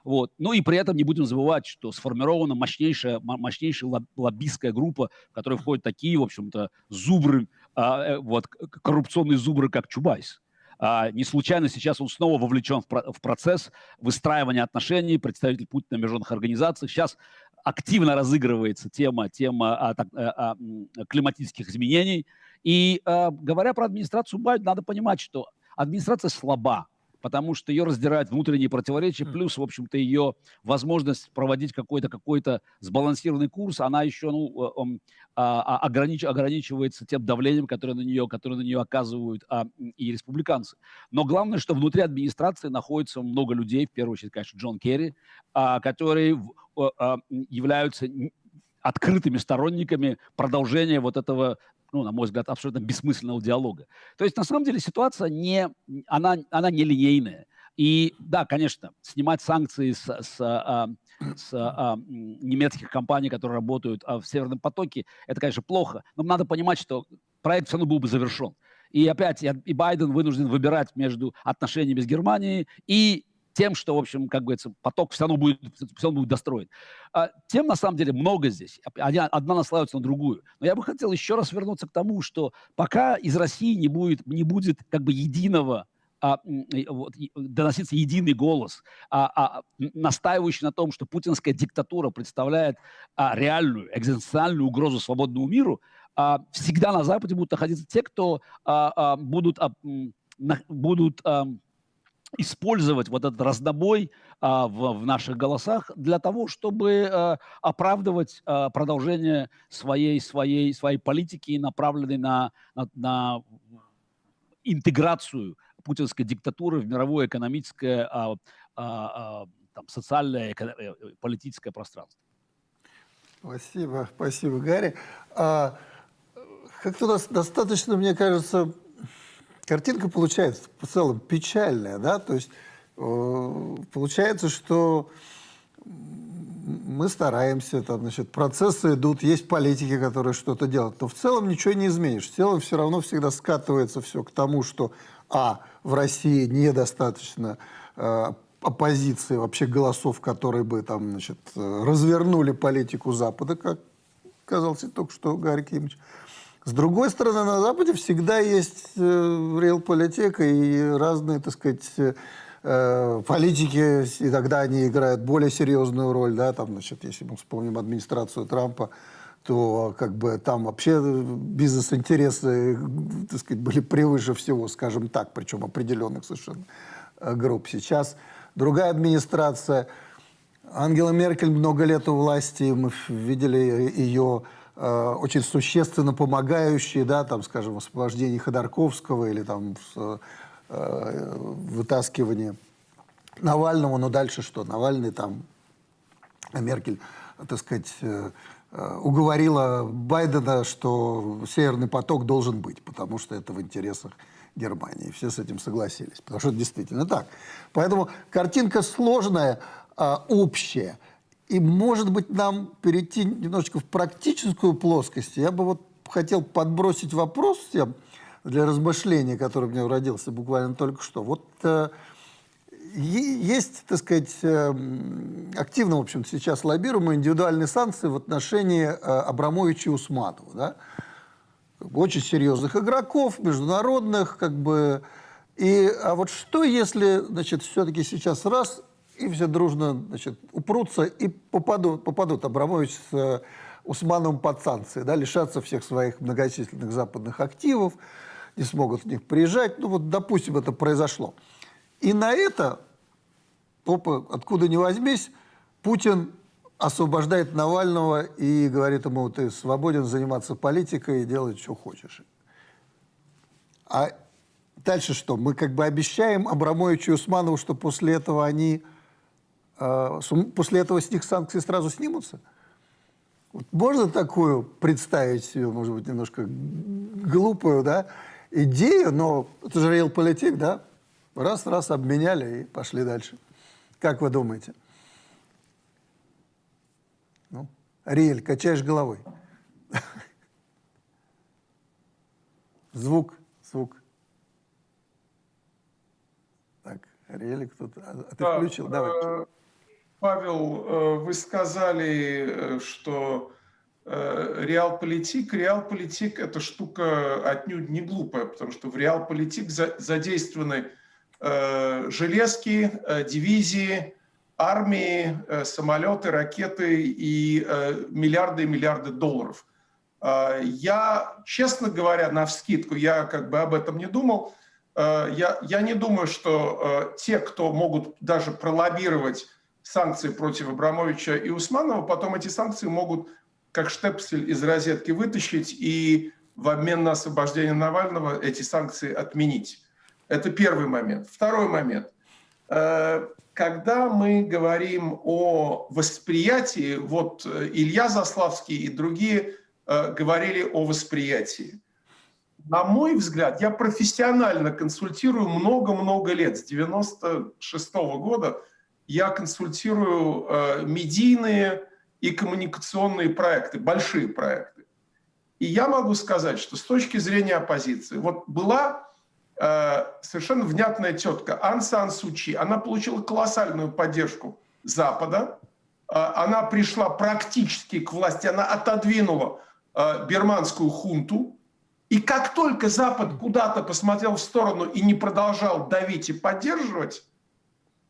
Вот. Ну и при этом не будем забывать, что сформирована мощнейшая, мощнейшая лоббистская группа, в которой входят такие, в общем-то, зубры, э, вот, коррупционные зубры, как Чубайс. А, не случайно сейчас он снова вовлечен в, про в процесс выстраивания отношений, представитель Путина в международных организациях. Сейчас активно разыгрывается тема, тема а, так, а, а, климатических изменений. И а, говоря про администрацию Байдена, надо понимать, что администрация слаба потому что ее раздирают внутренние противоречия, плюс, в общем-то, ее возможность проводить какой-то какой сбалансированный курс, она еще ну, а, а, огранич, ограничивается тем давлением, которое на нее, которое на нее оказывают а, и республиканцы. Но главное, что внутри администрации находится много людей, в первую очередь, конечно, Джон Керри, а, которые а, являются открытыми сторонниками продолжения вот этого ну, на мой взгляд, абсолютно бессмысленного диалога. То есть, на самом деле, ситуация не, она, она не линейная. И да, конечно, снимать санкции с, с, а, с а, немецких компаний, которые работают а, в Северном потоке, это, конечно, плохо. Но надо понимать, что проект все равно был бы завершен. И опять и Байден вынужден выбирать между отношениями с Германией и тем, что, в общем, как говорится, поток все равно будет, все равно будет достроен. А, тем, на самом деле, много здесь. Одна, одна наслаивается на другую. Но я бы хотел еще раз вернуться к тому, что пока из России не будет, не будет как бы единого а, вот, доноситься единый голос, а, а, настаивающий на том, что путинская диктатура представляет а, реальную, экзистенциальную угрозу свободному миру, а, всегда на Западе будут находиться те, кто а, а, будут, а, на, будут а, использовать вот этот раздобой а, в, в наших голосах для того, чтобы а, оправдывать а, продолжение своей, своей, своей политики, направленной на, на, на интеграцию путинской диктатуры в мировое экономическое, а, а, а, там, социальное, э, э, политическое пространство. Спасибо, спасибо, Гарри. А, как-то достаточно, мне кажется, картинка получается в целом печальная, да, то есть э, получается, что мы стараемся, там, значит, процессы идут, есть политики, которые что-то делают, но в целом ничего не изменишь. В целом все равно всегда скатывается все к тому, что, а, в России недостаточно э, оппозиции, вообще голосов, которые бы там, значит, развернули политику Запада, как казалось только что Гарри Кимович. С другой стороны, на Западе всегда есть э, реал-политика и разные, так сказать, э, политики, и тогда они играют более серьезную роль, да, там, значит, если мы вспомним администрацию Трампа, то как бы там вообще бизнес-интересы, так сказать, были превыше всего, скажем так, причем определенных совершенно э, групп. Сейчас другая администрация, Ангела Меркель много лет у власти, мы видели ее очень существенно помогающие, да, там, скажем, в освобождении Ходорковского или там в, э, вытаскивании Навального, но дальше что? Навальный там, Меркель, так сказать, э, э, уговорила Байдена, что Северный поток должен быть, потому что это в интересах Германии. Все с этим согласились, потому что это действительно так. Поэтому картинка сложная, э, общая – и, может быть, нам перейти немножечко в практическую плоскость. Я бы вот хотел подбросить вопрос всем для размышления, который у меня родился буквально только что. Вот э, есть, так сказать, э, активно, в общем сейчас лоббируемые индивидуальные санкции в отношении э, Абрамовича и Усманова. Да? Очень серьезных игроков, международных, как бы. И, а вот что, если, значит, все-таки сейчас раз и все дружно значит, упрутся и попадут, попадут Абрамович с э, Усмановым под санкции, да, лишатся всех своих многочисленных западных активов не смогут в них приезжать. Ну вот, допустим, это произошло. И на это, опа, откуда ни возьмись, Путин освобождает Навального и говорит ему, ты свободен заниматься политикой и делать, что хочешь. А дальше что? Мы как бы обещаем Абрамовичу и Усманову, что после этого они, э, после этого с них санкции сразу снимутся? Вот можно такую представить себе, может быть, немножко глупую, да, идею, но это же реал-политик, да? Раз-раз обменяли и пошли дальше. Как вы думаете? Ну, Риэль, качаешь головой. Звук, звук. Так, Риэль кто-то... А, а ты Да, включил? Давай. Павел, э, вы сказали, э, что э, реал-политик, реал-политик – это штука отнюдь не глупая, потому что в реал-политик за- задействованы железки, дивизии, армии, самолеты, ракеты и миллиарды и миллиарды долларов. Э, Я, честно говоря, на вскидку, я как бы об этом не думал, я, я не думаю, что те, кто могут даже пролоббировать санкции против Абрамовича и Усманова, потом эти санкции могут как штепсель из розетки вытащить и в обмен на освобождение Навального эти санкции отменить. Это первый момент. Второй момент. Э, Когда мы говорим о восприятии, вот э, Илья Заславский и другие э, говорили о восприятии. На мой взгляд, я профессионально консультирую много-много лет, с 96 года я консультирую э, медийные и коммуникационные проекты, большие проекты. И я могу сказать, что с точки зрения оппозиции, вот была э, совершенно внятная тетка Ан Сан Сучи, она получила колоссальную поддержку Запада, Э, она пришла практически к власти, она отодвинула э, бирманскую хунту, и как только Запад куда-то посмотрел в сторону и не продолжал давить и поддерживать,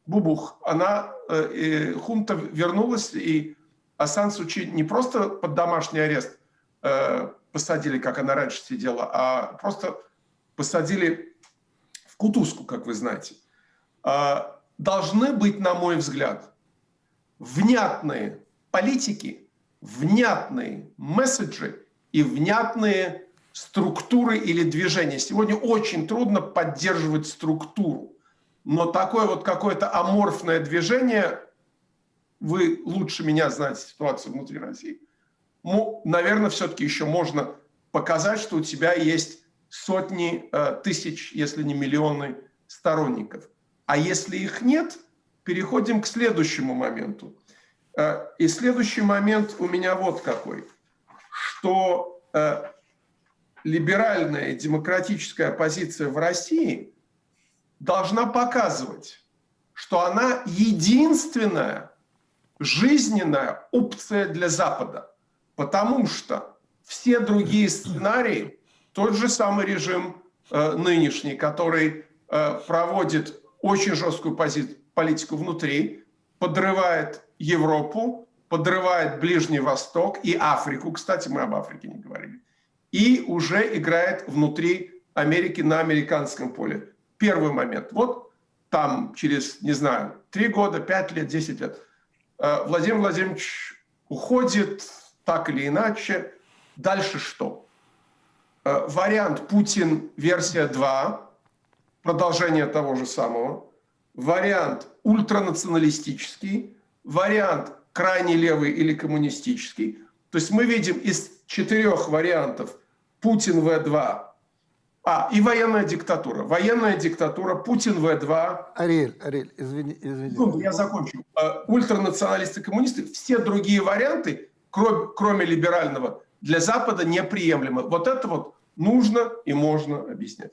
бубух, она, э, э, хунта вернулась, и Асан Сучи не просто под домашний арест э, посадили, как она раньше сидела, а просто посадили в кутузку, как вы знаете. А, должны быть, на мой взгляд, внятные политики, внятные месседжи и внятные структуры или движения. Сегодня очень трудно поддерживать структуру, но такое вот какое-то аморфное движение, вы лучше меня знаете ситуацию внутри России, наверное, все-таки еще можно показать, что у тебя есть сотни э, тысяч, если не миллионы сторонников. А если их нет, переходим к следующему моменту. Э, и следующий момент у меня вот какой, что э, либеральная демократическая оппозиция в России должна показывать, что она единственная жизненная опция для Запада. Потому что все другие сценарии, тот же самый режим э, нынешний, который э, проводит очень жесткую пози- политику внутри, подрывает Европу, подрывает Ближний Восток и Африку, кстати, мы об Африке не говорили, и уже играет внутри Америки на американском поле. Первый момент. Вот там через, не знаю, три года, пять лет, десять лет э, Владимир Владимирович уходит так или иначе. Дальше что? Э, Вариант Путин версия 2, продолжение того же самого. Вариант ультранационалистический, вариант крайне левый или коммунистический. То есть мы видим из четырех вариантов Путин В2, а, и военная диктатура. Военная диктатура, Путин В2. Ариэль, Ариэль, извини, извини. Секунду, я закончу. Э, Ультранационалисты, коммунисты, все другие варианты, кроме, кроме либерального, для Запада неприемлемы. Вот это вот нужно и можно объяснять.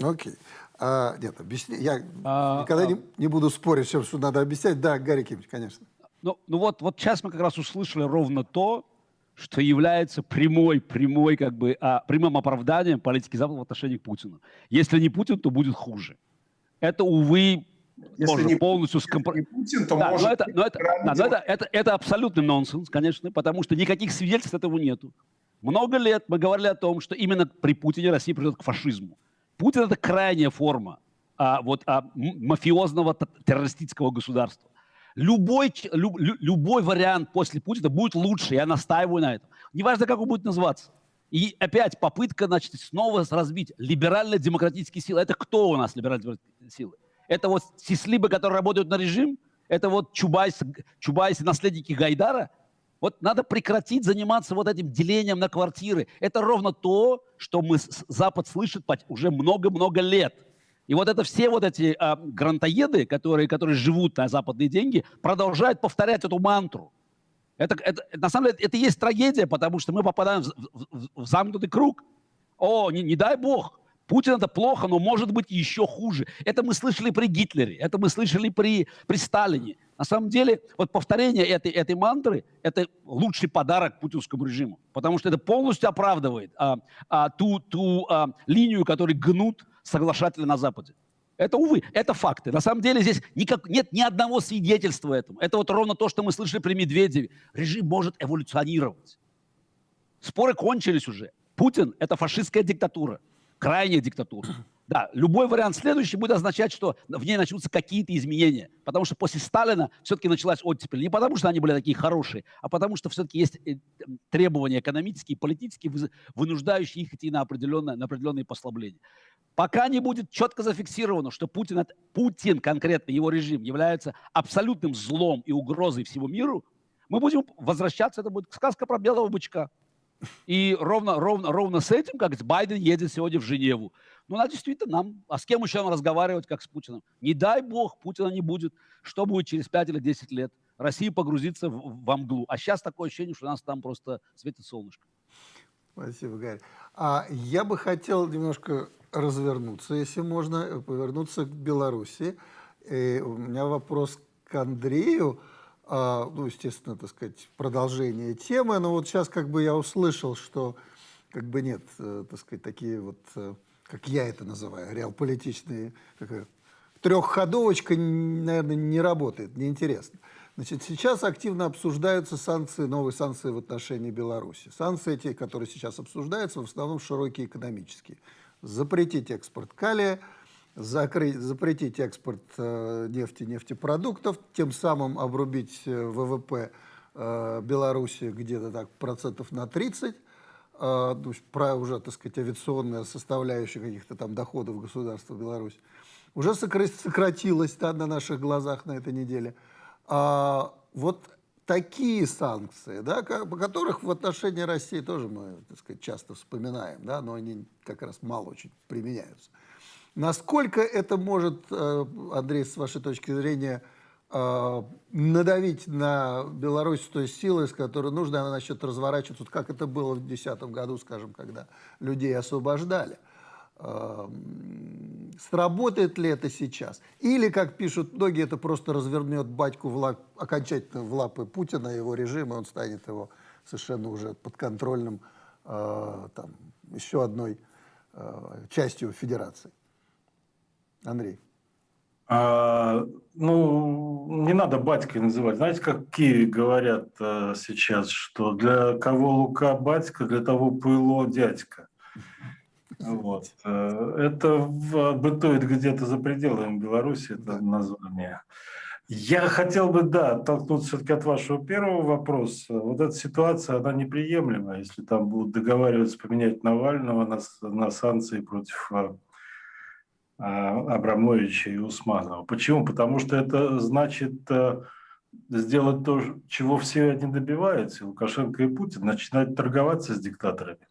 Окей. А, нет, объясни. Я А, никогда а- не, не буду спорить, что, что надо объяснять. Да, Гарри Кимович, конечно. Ну, ну вот, вот сейчас мы как раз услышали ровно то, что является прямой, прямой, как бы, а, прямым оправданием политики Запада в отношении к Путину. Если не Путин, то будет хуже. Это, увы, Если тоже не полностью Если скомпро... не Путин, то Да, может но это, но это, крайне да, но это, демократический. это, это абсолютный нонсенс, конечно, потому что никаких свидетельств этого нету. Много лет мы говорили о том, что именно при Путине Россия придет к фашизму. Путин – это крайняя форма а, вот, а, мафиозного террористического государства. Любой, люб, любой вариант после Путина будет лучше, я настаиваю на этом. Неважно, как он будет называться. И опять попытка, значит, снова разбить либерально-демократические силы. Это кто у нас либерально-демократические силы? Это вот сислибы, которые работают на режим? Это вот Чубайс, Чубайс наследники Гайдара? Вот надо прекратить заниматься вот этим делением на квартиры. Это ровно то, что мы Запад слышит уже много-много лет. И вот это все вот эти а, грантоеды, которые, которые живут на западные деньги, продолжают повторять эту мантру. Это, это, на самом деле это и есть трагедия, потому что мы попадаем в, в, в замкнутый круг. О, не, не дай бог, Путин это плохо, но может быть еще хуже. Это мы слышали при Гитлере, это мы слышали при, при Сталине. На самом деле, вот повторение этой, этой мантры – это лучший подарок путинскому режиму, потому что это полностью оправдывает а, а, ту, ту а, линию, которую гнут соглашатели на Западе. Это, увы, это факты. На самом деле здесь никак, нет ни одного свидетельства этому. Это вот ровно то, что мы слышали при Медведеве. Режим может эволюционировать. Споры кончились уже. Путин – это фашистская диктатура, крайняя диктатура. [clears throat] Да, любой вариант следующий будет означать, что в ней начнутся какие-то изменения. Потому что после Сталина все-таки началась оттепель. Не потому, что они были такие хорошие, а потому, что все-таки есть э, требования экономические, политические, вынуждающие их идти на определенные, на определенные послабления. Пока не будет четко зафиксировано, что Путин, Путин, конкретно его режим, является абсолютным злом и угрозой всему миру, мы будем возвращаться, это будет сказка про белого бычка. И ровно, ровно, ровно с этим, как Байден едет сегодня в Женеву. Ну, надо действительно нам, а с кем еще нам разговаривать, как с Путиным? Не дай бог, Путина не будет. Что будет через 5 или 10 лет? Россия погрузится в, в мглу. А сейчас такое ощущение, что у нас там просто светит солнышко. Спасибо, Гарри. А я бы хотел немножко развернуться, если можно, повернуться к Беларуси. И у меня вопрос к Андрею. А, ну, естественно, так сказать, продолжение темы. Но вот сейчас как бы я услышал, что как бы нет, э, так сказать, такие вот э, как я это называю, реалполитичные, такая трехходовочка, наверное, не работает, неинтересно. Значит, сейчас активно обсуждаются санкции, новые санкции в отношении Беларуси. Санкции эти, которые сейчас обсуждаются, в основном широкие экономические. Запретить экспорт калия, закрыть, запретить экспорт э, нефти, нефтепродуктов, тем самым обрубить э, ВВП э, Беларуси где-то так процентов на 30, а, про уже, так сказать, авиационная составляющая каких-то там доходов государства Беларусь, уже сократилась да, на наших глазах на этой неделе. А вот такие санкции, да, по которых в отношении России тоже мы, так сказать, часто вспоминаем, да, но они как раз мало очень применяются. Насколько это может, э, Андрей, с вашей точки зрения, э, надавить на Беларусь той силой, с которой нужно, она начнет разворачиваться, вот как это было в 2010 году, скажем, когда людей освобождали. Сработает ли это сейчас? Или, как пишут многие, это просто развернет батьку в лап, окончательно в лапы Путина и его режима, он станет его совершенно уже подконтрольным э, там, еще одной э, частью федерации. Андрей. А, ну, не надо батькой называть. Знаете, как Киеве говорят а, сейчас, что для кого Лука батька, для того пыло дядька. Вот. Э, это бытует где-то за пределами Беларуси, это название. Я хотел бы, да, оттолкнуться все-таки от вашего первого вопроса. Вот эта ситуация, она неприемлема, если там будут договариваться поменять Навального на, на санкции против а, а, Абрамовича и Усманова. Почему? Потому что это значит э, сделать то, чего все они добиваются, Лукашенко и Путин, начинать торговаться с диктаторами.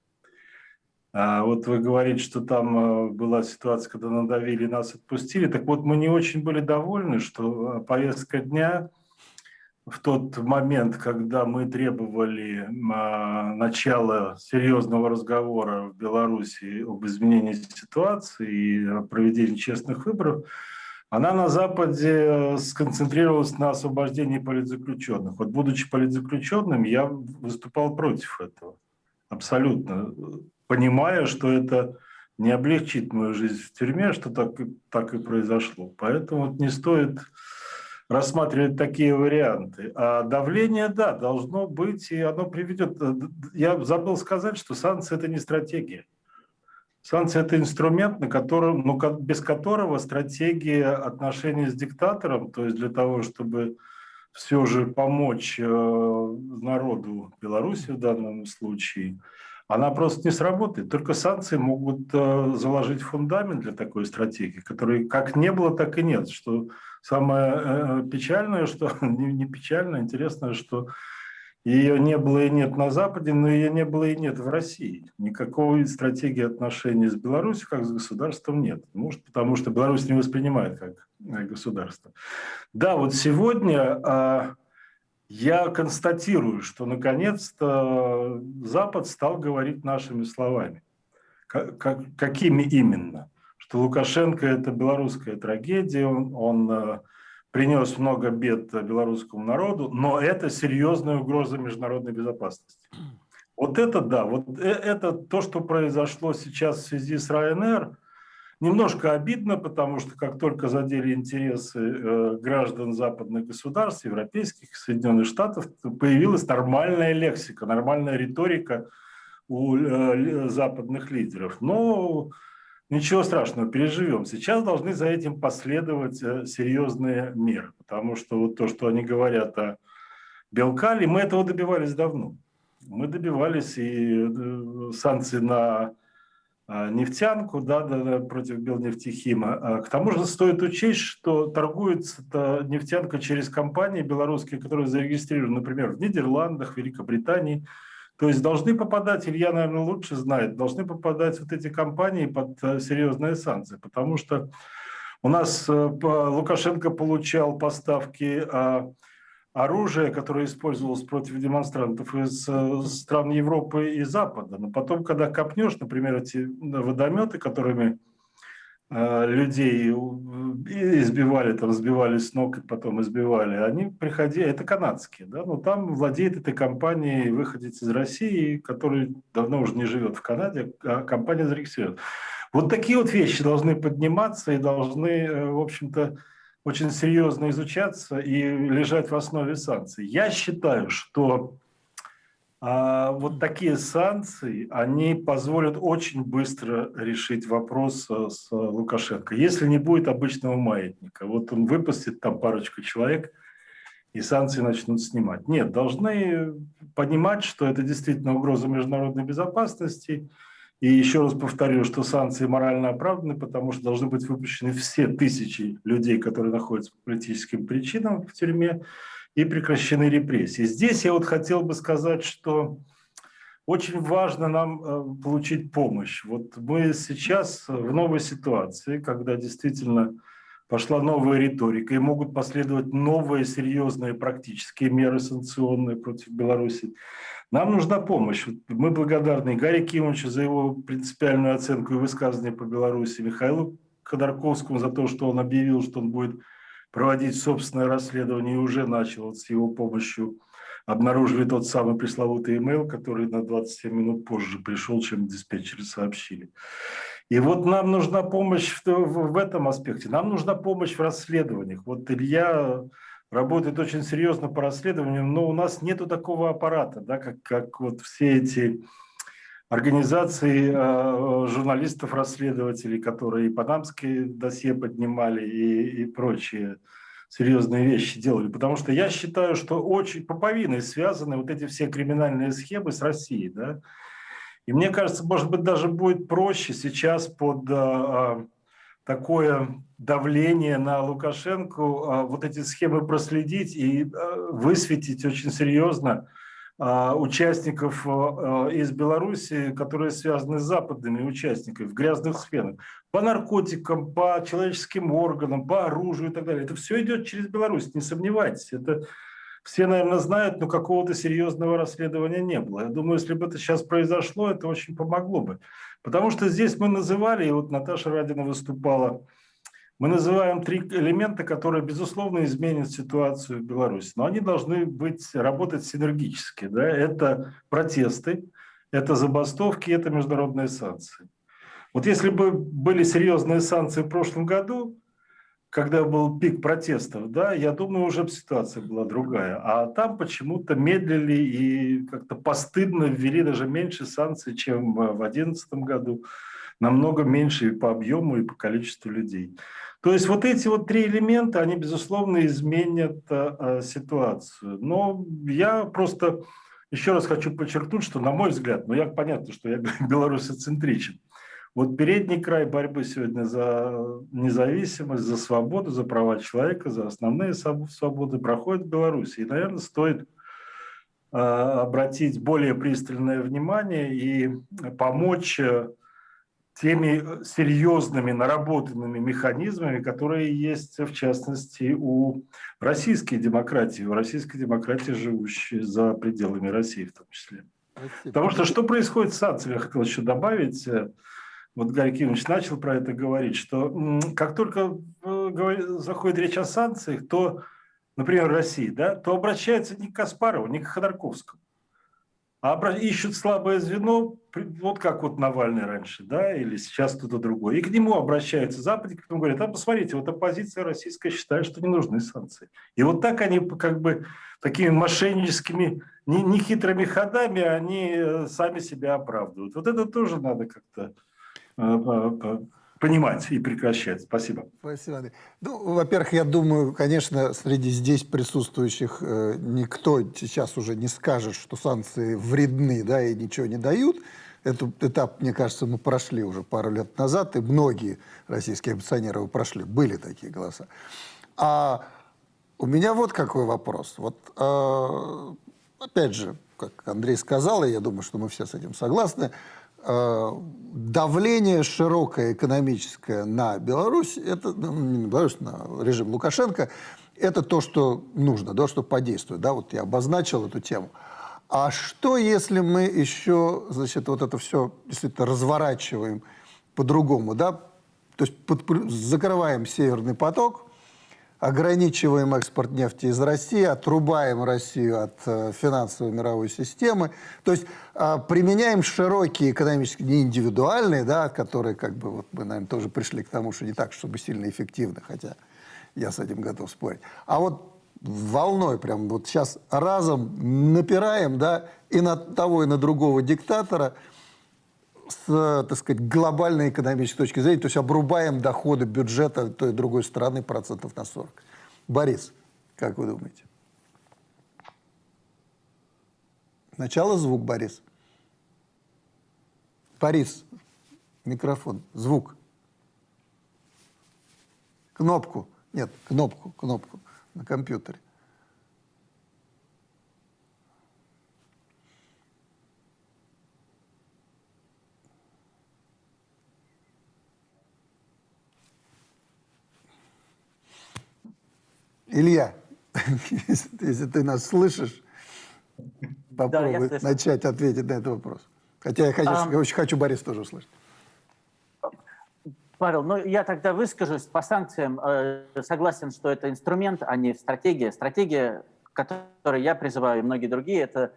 А вот вы говорите, что там э, была ситуация, когда надавили нас отпустили. Так вот, мы не очень были довольны, что э, повестка дня в тот момент, когда мы требовали а, начала серьезного разговора в Беларуси об изменении ситуации и проведении честных выборов, она на Западе сконцентрировалась на освобождении политзаключенных. Вот будучи политзаключенным, я выступал против этого. Абсолютно. Понимая, что это не облегчит мою жизнь в тюрьме, что так, так и произошло. Поэтому не стоит рассматривать такие варианты. А давление, да, должно быть, и оно приведет... Я забыл сказать, что санкции – это не стратегия. Санкции – это инструмент, на котором, ну, без которого стратегия отношений с диктатором, то есть для того, чтобы все же помочь э, народу Беларуси в данном случае, она просто не сработает. Только санкции могут э, заложить фундамент для такой стратегии, которой как не было, так и нет. Что самое э, печальное, что [laughs] не, печальное, интересное, что ее не было и нет на Западе, но ее не было и нет в России. Никакой стратегии отношений с Беларусью как с государством нет. Может, потому что Беларусь не воспринимает как государство. Да, вот сегодня а, я констатирую, что наконец-то Запад стал говорить нашими словами. Как, какими именно? Что Лукашенко – это белорусская трагедия, он, он э, принес много бед белорусскому народу, но это серьезная угроза международной безопасности. Вот это да, вот э, это то, что произошло сейчас в связи с РАНР, Немножко обидно, потому что как только задели интересы э, граждан западных государств, европейских, Соединенных Штатов, появилась нормальная лексика, нормальная риторика у э, западных лидеров. Но ничего страшного, переживем. Сейчас должны за этим последовать э, серьезные меры, потому что вот то, что они говорят о Белкале, мы этого добивались давно. Мы добивались и санкций на нефтянку да, да, против Белнефтехима. А, к тому же стоит учесть, что торгуется нефтянка через компании белорусские, которые зарегистрированы, например, в Нидерландах, Великобритании. То есть должны попадать, Илья, наверное, лучше знает, должны попадать вот эти компании под э, серьезные санкции, потому что у нас э, Лукашенко получал поставки а, оружие, которое использовалось против демонстрантов из э, стран Европы и Запада. Но потом, когда копнешь, например, эти водометы, которыми э, людей избивали, там сбивали с ног и потом избивали, они приходили, это канадские, да, но там владеет этой компанией выходец из России, который давно уже не живет в Канаде, а компания зарегистрирована. Вот такие вот вещи должны подниматься и должны, э, в общем-то, очень серьезно изучаться и лежать в основе санкций. Я считаю, что а, вот такие санкции, они позволят очень быстро решить вопрос с Лукашенко. Если не будет обычного маятника, вот он выпустит там парочку человек, и санкции начнут снимать. Нет, должны понимать, что это действительно угроза международной безопасности, и еще раз повторю, что санкции морально оправданы, потому что должны быть выпущены все тысячи людей, которые находятся по политическим причинам в тюрьме, и прекращены репрессии. Здесь я вот хотел бы сказать, что очень важно нам э, получить помощь. Вот мы сейчас в новой ситуации, когда действительно пошла новая риторика, и могут последовать новые серьезные практические меры санкционные против Беларуси. Нам нужна помощь. Мы благодарны Гарри Кимовичу за его принципиальную оценку и высказывание по Беларуси, Михаилу Ходорковскому за то, что он объявил, что он будет проводить собственное расследование и уже начал вот с его помощью. Обнаружили тот самый пресловутый email, который на 27 минут позже пришел, чем диспетчеры сообщили. И вот нам нужна помощь в, в, этом аспекте. Нам нужна помощь в расследованиях. Вот Илья работает очень серьезно по расследованиям, но у нас нету такого аппарата, да, как, как вот все эти организации э, журналистов-расследователей, которые и панамские досье поднимали, и, и прочие серьезные вещи делали. Потому что я считаю, что очень поповиной связаны вот эти все криминальные схемы с Россией. Да? И мне кажется, может быть, даже будет проще сейчас под э, такое давление на Лукашенко, а, вот эти схемы проследить и а, высветить очень серьезно участников из Беларуси, которые связаны с западными участниками в грязных сферах. По наркотикам, по человеческим органам, по оружию и так далее. Это все идет через Беларусь, не сомневайтесь. Это все, наверное, знают, но какого-то серьезного расследования не было. Я думаю, если бы это сейчас произошло, это очень помогло бы. Потому что здесь мы называли, и вот Наташа Радина выступала, мы называем три элемента, которые, безусловно, изменят ситуацию в Беларуси. Но они должны быть, работать синергически. Да? Это протесты, это забастовки, это международные санкции. Вот если бы были серьезные санкции в прошлом году, когда был пик протестов, да, я думаю, уже ситуация была другая. А там почему-то медлили и как-то постыдно ввели даже меньше санкций, чем в 2011 году. Намного меньше и по объему, и по количеству людей. То есть вот эти вот три элемента, они, безусловно, изменят э, ситуацию. Но я просто еще раз хочу подчеркнуть, что, на мой взгляд, ну, я понятно, что я [laughs] белорусоцентричен, вот передний край борьбы сегодня за независимость, за свободу, за права человека, за основные свободы проходит в Беларуси. И, наверное, стоит э, обратить более пристальное внимание и помочь э, теми серьезными наработанными механизмами, которые есть, в частности, у российской демократии, у российской демократии, живущей за пределами России в том числе. Спасибо. Потому что что происходит с санкциями, я хотел еще добавить, э, вот Гарри Кимович начал про это говорить, что как только э, заходит речь о санкциях, то, например, России, да, то обращается не к Каспарову, не к Ходорковскому, а ищут слабое звено, вот как вот Навальный раньше, да, или сейчас кто-то другой. И к нему обращаются Запад, к нему говорят, а посмотрите, вот оппозиция российская считает, что не нужны санкции. И вот так они как бы такими мошенническими, нехитрыми ходами, они э, сами себя оправдывают. Вот это тоже надо как-то понимать и прекращать. Спасибо. Спасибо, Андрей. Ну, во-первых, я думаю, конечно, среди здесь присутствующих э, никто сейчас уже не скажет, что санкции вредны, да, и ничего не дают. Этот этап, мне кажется, мы прошли уже пару лет назад, и многие российские оппозиционеры прошли. Были такие голоса. А у меня вот какой вопрос. Вот, э, опять же, как Андрей сказал, и я думаю, что мы все с этим согласны, Э, давление широкое экономическое на Беларусь, это, ну, не на Беларусь, на режим Лукашенко, это то, что нужно, да, что подействует. Да, вот я обозначил эту тему. А что, если мы еще, значит, вот это все действительно разворачиваем по-другому, да? То есть под, закрываем Северный поток, ограничиваем экспорт нефти из России, отрубаем Россию от э, финансовой мировой системы. То есть э, применяем широкие экономические, не индивидуальные, да, которые, как бы, вот мы, наверное, тоже пришли к тому, что не так, чтобы сильно эффективно, хотя я с этим готов спорить. А вот волной прям вот сейчас разом напираем, да, и на того, и на другого диктатора – с, так сказать, глобальной экономической точки зрения, то есть обрубаем доходы бюджета той и другой страны процентов на 40. Борис, как вы думаете? Сначала звук, Борис. Борис, микрофон, звук. Кнопку. Нет, кнопку, кнопку на компьютере. Илья, [laughs] если ты нас слышишь, попробуй да, начать ответить на этот вопрос. Хотя я, конечно, а... очень хочу Борис тоже услышать. Павел, ну я тогда выскажусь по санкциям. Э, согласен, что это инструмент, а не стратегия. Стратегия, которой я призываю, и многие другие, это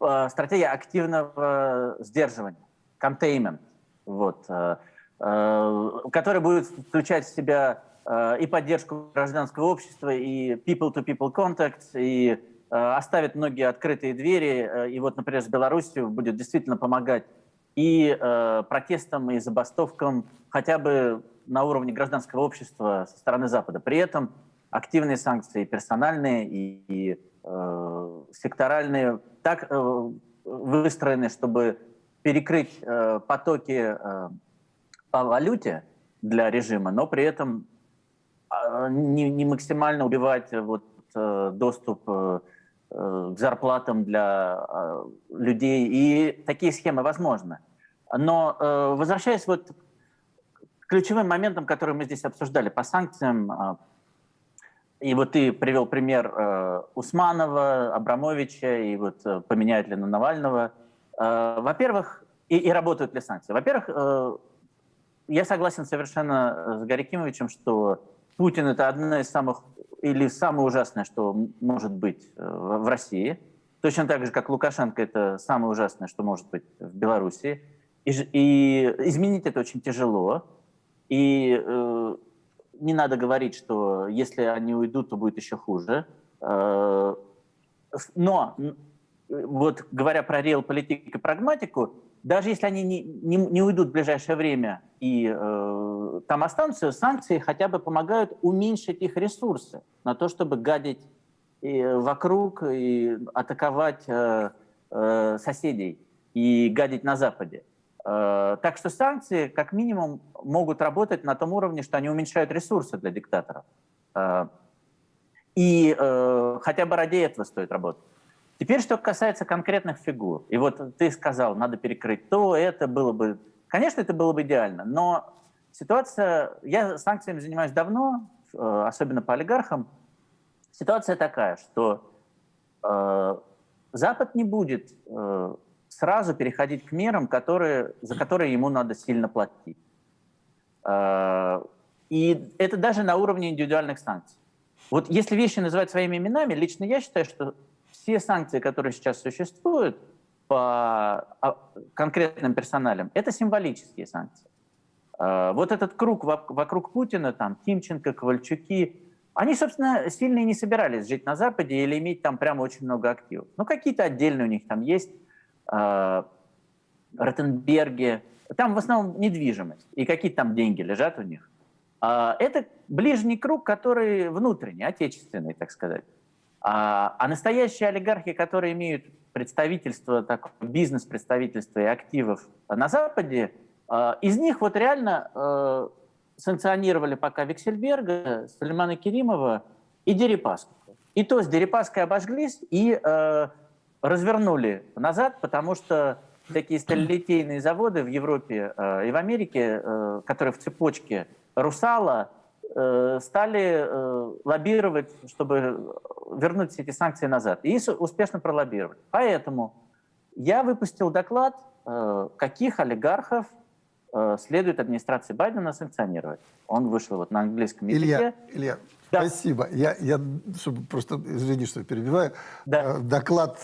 э, стратегия активного сдерживания, containment, вот, э, которая будет включать в себя Э, и поддержку гражданского общества, и people-to-people -people contact, и э, оставит многие открытые двери. Э, и вот, например, с Беларусью будет действительно помогать и протестам, и забастовкам, хотя бы на уровне гражданского общества со стороны Запада. При этом активные санкции персональные и, и э, секторальные так э, выстроены, чтобы перекрыть э, потоки э, по валюте для режима, но при этом не, не максимально убивать э, вот, э, доступ э, к зарплатам для людей. И такие схемы возможны. Но возвращаясь вот к ключевым моментам, которые мы здесь обсуждали по санкциям, и вот ты привел пример Усманова, Абрамовича, и вот поменяют ли на Навального. Во-первых, и, и работают ли санкции? Во-первых, я согласен совершенно с Гарикимовичем, что Путин – это одна из самых, или самое ужасное, что может быть э, в России. Точно так же, как Лукашенко – это самое ужасное, что может быть в Беларуси. И, и изменить это очень тяжело. И э, не надо говорить, что если они уйдут, то будет еще хуже. Э, но вот говоря про реал-политик и прагматику, даже если они не, не, не уйдут в ближайшее время и э, там останутся, санкции хотя бы помогают уменьшить их ресурсы на то, чтобы гадить и вокруг и атаковать э, э, соседей и гадить на Западе. Э, так что санкции, как минимум, могут работать на том уровне, что они уменьшают ресурсы для диктаторов. Э, и э, хотя бы ради этого стоит работать. Теперь, что касается конкретных фигур. И вот ты сказал, надо перекрыть то, это было бы... Конечно, это было бы идеально, но ситуация... Я санкциями занимаюсь давно, особенно по олигархам. Ситуация такая, что э, Запад не будет э, сразу переходить к мерам, которые, за которые ему надо сильно платить. Э, и это даже на уровне индивидуальных санкций. Вот если вещи называть своими именами, лично я считаю, что все санкции, которые сейчас существуют по а, конкретным персоналям, это символические санкции. Э, вот этот круг вокруг Путина, там, Тимченко, Ковальчуки, они, собственно, сильно не собирались жить на Западе или иметь там прямо очень много активов. Ну, какие-то отдельные у них там есть, э, Ротенберги, там в основном недвижимость, и какие-то там деньги лежат у них. Э, это ближний круг, который внутренний, отечественный, так сказать. А, а настоящие олигархи, которые имеют представительство, так, бизнес-представительство и активов на Западе, э, из них вот реально э, санкционировали пока Виксельберга, Сулеймана Керимова и Дерипаску. И то с Дерипаской обожглись и э, развернули назад, потому что такие сталилитейные заводы в Европе э, и в Америке, э, которые в цепочке Русала, стали э, лоббировать, чтобы вернуть все эти санкции назад. И успешно пролоббировали. Поэтому я выпустил доклад, э, каких олигархов Э, следует администрации Байдена санкционировать. Он вышел вот на английском языке. Илья, Илья да. спасибо. Я, я, чтобы просто, извини, что перебиваю, да. Э, доклад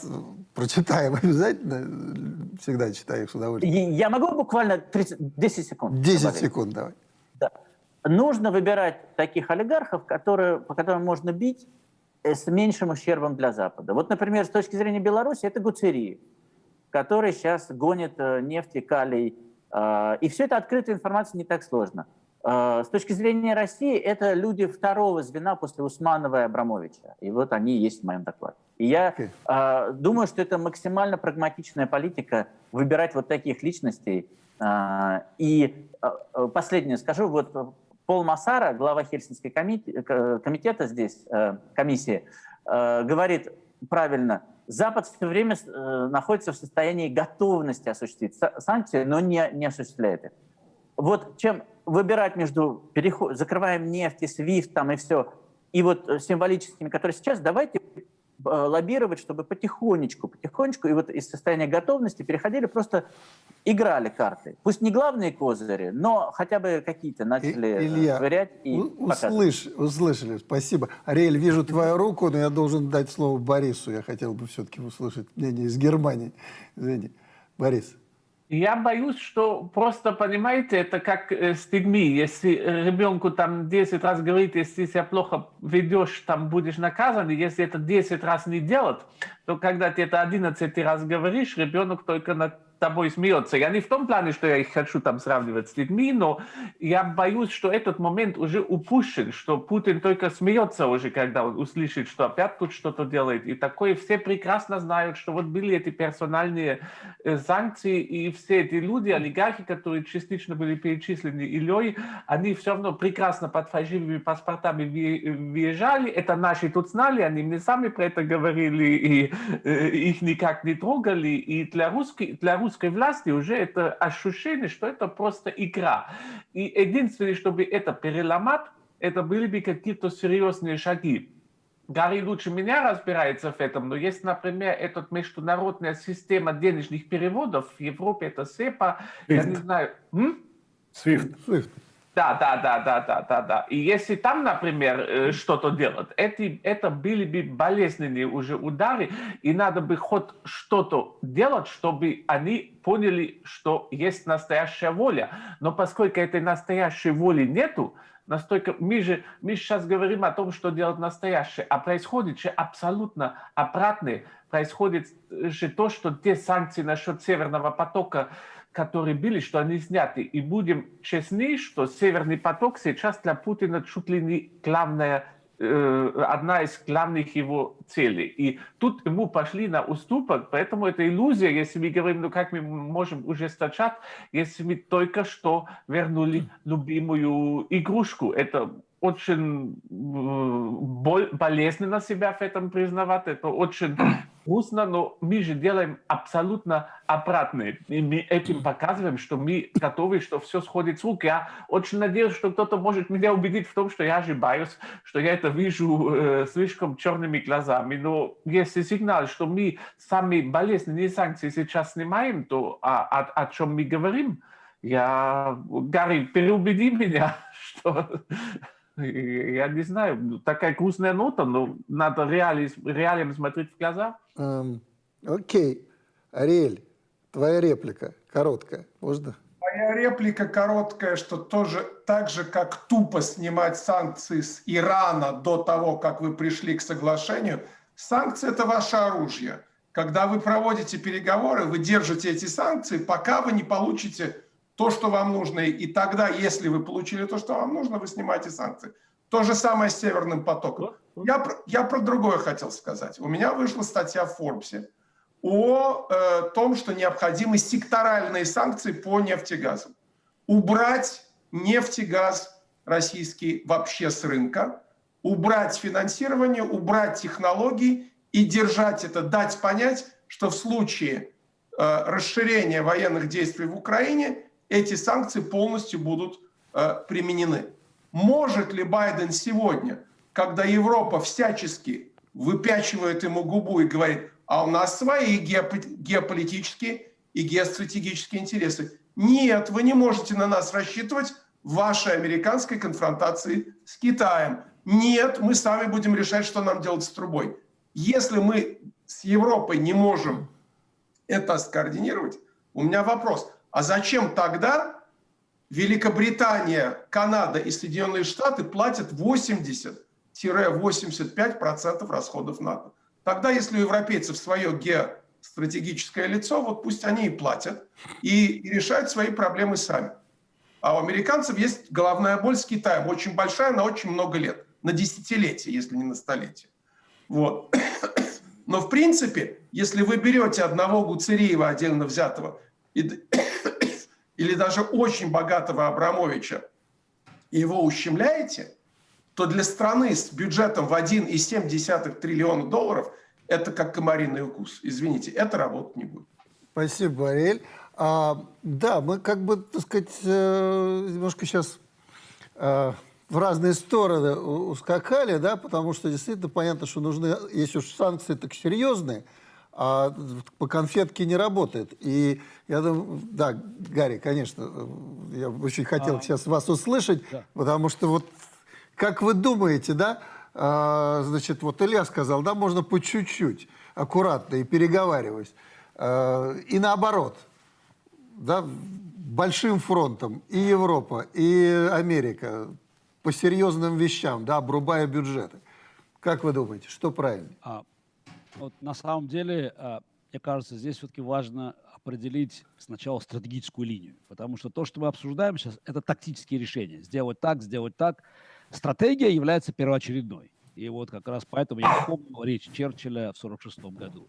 прочитаем [laughs] обязательно, всегда читаю их с удовольствием. Я могу буквально 30, 10 секунд? 10 добавить? секунд, давай. Нужно выбирать таких олигархов, которые, по которым можно бить э, с меньшим ущербом для Запада. Вот, например, с точки зрения Беларуси, это Гуцерии, который сейчас гонит нефть и калий а, и все это открытая информация не так сложно. А, с точки зрения России, это люди второго звена после Усманова и Абрамовича. И вот они есть в моем докладе. И я okay. думаю, что это максимально прагматичная политика выбирать вот таких личностей. И последнее скажу, вот Пол Массара, глава Хельсинской комитета здесь, э, комиссии, э, говорит правильно – Запад все время э, находится в состоянии готовности осуществить санкции, но не, не осуществляет их. Вот чем выбирать между переход, закрываем нефть и SWIFT там и все, и вот э, символическими, которые сейчас, давайте Э, лоббировать, чтобы потихонечку, потихонечку, и вот из состояния готовности переходили, просто играли карты. Пусть не главные козыри, но хотя бы какие-то начали э, Илья, швырять и услыш, услышали, спасибо. Ариэль, вижу твою руку, но я должен дать слово Борису. Я хотел бы все-таки услышать мнение из Германии. Извини. Борис. Я боюсь, что просто, понимаете, это как э, с детьми. Если ребенку там 10 раз говорит, если себя плохо ведешь, там будешь наказан, и если это 10 раз не делать, то когда ты это 11 раз говоришь, ребенок только на тобой смеется. Я не в том плане, что я их хочу там сравнивать с людьми, но я боюсь, что этот момент уже упущен, что Путин только смеется уже, когда он услышит, что опять тут что-то делает. И такое все прекрасно знают, что вот были эти персональные э, санкции, и все эти люди, олигархи, которые частично были перечислены Ильей, они все равно прекрасно под фальшивыми паспортами въезжали. Это наши тут знали, они мне сами про это говорили, и э, их никак не трогали. И для русских, для русских русской власти уже это ощущение, что это просто игра. И единственное, чтобы это переломать, это были бы какие-то серьезные шаги. Гарри лучше меня разбирается в этом, но есть, например, эта международная система денежных переводов в Европе, это СЕПА, я не знаю. М? SWIFT. Да, да, да, да, да, да, да. И если там, например, э, что-то делать, эти, это были бы болезненные уже удары, и надо бы хоть что-то делать, чтобы они поняли, что есть настоящая воля. Но поскольку этой настоящей воли нету, настолько мы же мы сейчас говорим о том, что делать настоящее, а происходит же абсолютно обратное. Происходит же то, что те санкции насчет Северного потока которые были, что они сняты. И будем честны, что Северный поток сейчас для Путина чуть ли не главная, э, одна из главных его целей. И тут ему пошли на уступок, поэтому это иллюзия, если мы говорим, ну как мы можем ужесточать, если мы только что вернули любимую игрушку. Это очень болезненно себя в этом признавать, это очень грустно, но мы же делаем абсолютно обратное. И мы этим показываем, что мы готовы, что все сходит с рук. Я очень надеюсь, что кто-то может меня убедить в том, что я ошибаюсь, что я это вижу э, слишком черными глазами. Но если сигнал, что мы сами болезненные санкции сейчас снимаем, то о, о, о чем мы говорим? Я, Гарри, переубеди меня, [laughs] что я не знаю, такая грустная нота, но надо реали, реалиям смотреть в глаза. Эм, окей. Ариэль, твоя реплика короткая, можно? Моя реплика короткая, что тоже так же, как тупо снимать санкции с Ирана до того, как вы пришли к соглашению, санкции – это ваше оружие. Когда вы проводите переговоры, вы держите эти санкции, пока вы не получите то, что вам нужно, и тогда, если вы получили то, что вам нужно, вы снимаете санкции. То же самое с Северным потоком. Я, я про другое хотел сказать. У меня вышла статья в Форбсе о э, том, что необходимы секторальные санкции по нефтегазу. Убрать нефтегаз российский вообще с рынка, убрать финансирование, убрать технологии и держать это, дать понять, что в случае э, расширения военных действий в Украине эти санкции полностью будут э, применены. Может ли Байден сегодня, когда Европа всячески выпячивает ему губу и говорит, а у нас свои геополитические и геостратегические интересы. Нет, вы не можете на нас рассчитывать в вашей американской конфронтации с Китаем. Нет, мы сами будем решать, что нам делать с трубой. Если мы с Европой не можем это скоординировать, у меня вопрос. А зачем тогда Великобритания, Канада и Соединенные Штаты платят 80-85% расходов НАТО? Тогда, если у европейцев свое геостратегическое лицо, вот пусть они и платят и, и решают свои проблемы сами. А у американцев есть головная боль с Китаем, очень большая, на очень много лет, на десятилетия, если не на столетия. Вот. Но в принципе, если вы берете одного Гуцериева отдельно взятого и, или даже очень богатого Абрамовича и его ущемляете, то для страны с бюджетом в 1,7 триллиона долларов это как комариный укус. Извините, это работать не будет. Спасибо, Ариэль. А, да, мы как бы, так сказать, э, немножко сейчас э, в разные стороны ускакали, да, потому что действительно понятно, что нужны, если уж санкции так серьезные, а по конфетке не работает. И я думаю, да, Гарри, конечно, я очень хотел а, сейчас вас услышать, да. потому что вот как вы думаете, да, а, значит, вот Илья сказал, да, можно по чуть-чуть, аккуратно и переговариваясь. А, и наоборот, да, большим фронтом и Европа, и Америка по серьезным вещам, да, обрубая бюджеты. Как вы думаете, что правильно? А, вот на самом деле, а, мне кажется, здесь все-таки важно определить сначала стратегическую линию, потому что то, что мы обсуждаем сейчас, это тактические решения. Сделать так, сделать так. Стратегия является первоочередной. И вот как раз поэтому я вспомнил речь Черчилля в 1946 году.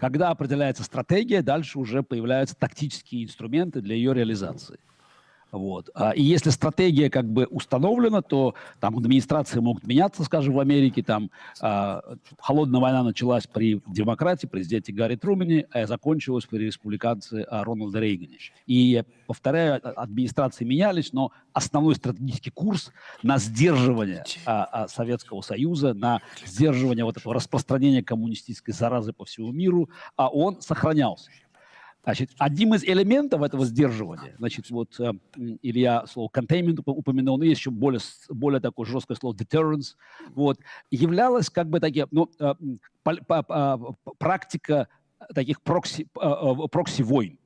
Когда определяется стратегия, дальше уже появляются тактические инструменты для ее реализации. Вот. А, и если стратегия как бы установлена, то там администрации могут меняться, скажем, в Америке. Там а, холодная война началась при демократии, президенте Гарри Трумэне, а закончилась при республиканце а, Рональда Рейгане. И, повторяю, администрации менялись, но основной стратегический курс на сдерживание а, Советского Союза, на сдерживание вот этого распространения коммунистической заразы по всему миру, а он сохранялся. Значит, одним из элементов этого сдерживания, значит, вот э, Илья слово containment упомянул, но есть еще более, более такое жесткое слово deterrence, вот, являлось как бы такие, ну, э, по, практика таких прокси, э, прокси-войн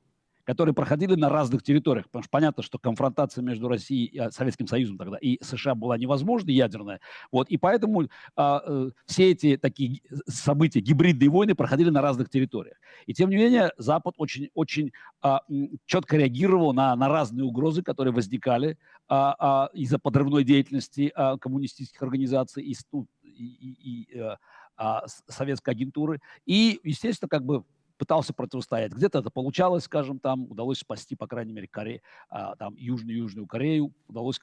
которые проходили на разных территориях, потому что понятно, что конфронтация между Россией и а, Советским Союзом тогда и США была невозможна, ядерная, вот, и поэтому а, э, все эти такие события, гибридные войны проходили на разных территориях. И тем не менее Запад очень, очень а, четко реагировал на, на разные угрозы, которые возникали а, а, из-за подрывной деятельности а, коммунистических организаций и, ну, и, и, и а, а советской агентуры. И, естественно, как бы пытался противостоять. Где-то это получалось, скажем, там удалось спасти, по крайней мере, Корею, а, там Южную-Южную Корею, удалось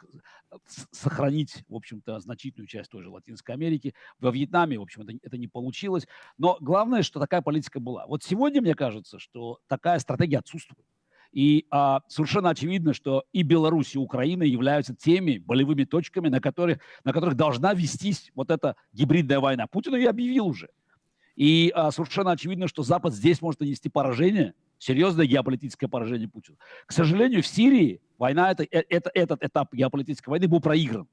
э, сохранить, в общем-то, значительную часть тоже Латинской Америки. Во Вьетнаме, в общем, это, это не получилось. Но главное, что такая политика была. Вот сегодня, мне кажется, что такая стратегия отсутствует. И а, совершенно очевидно, что и Беларусь, и Украина являются теми болевыми точками, на которых, на которых должна вестись вот эта гибридная война. Путин ее объявил уже. И а, совершенно очевидно, что Запад здесь может нанести поражение, серьезное геополитическое поражение Путина. К сожалению, в Сирии война, это, э, это, этот этап геополитической войны был проигран.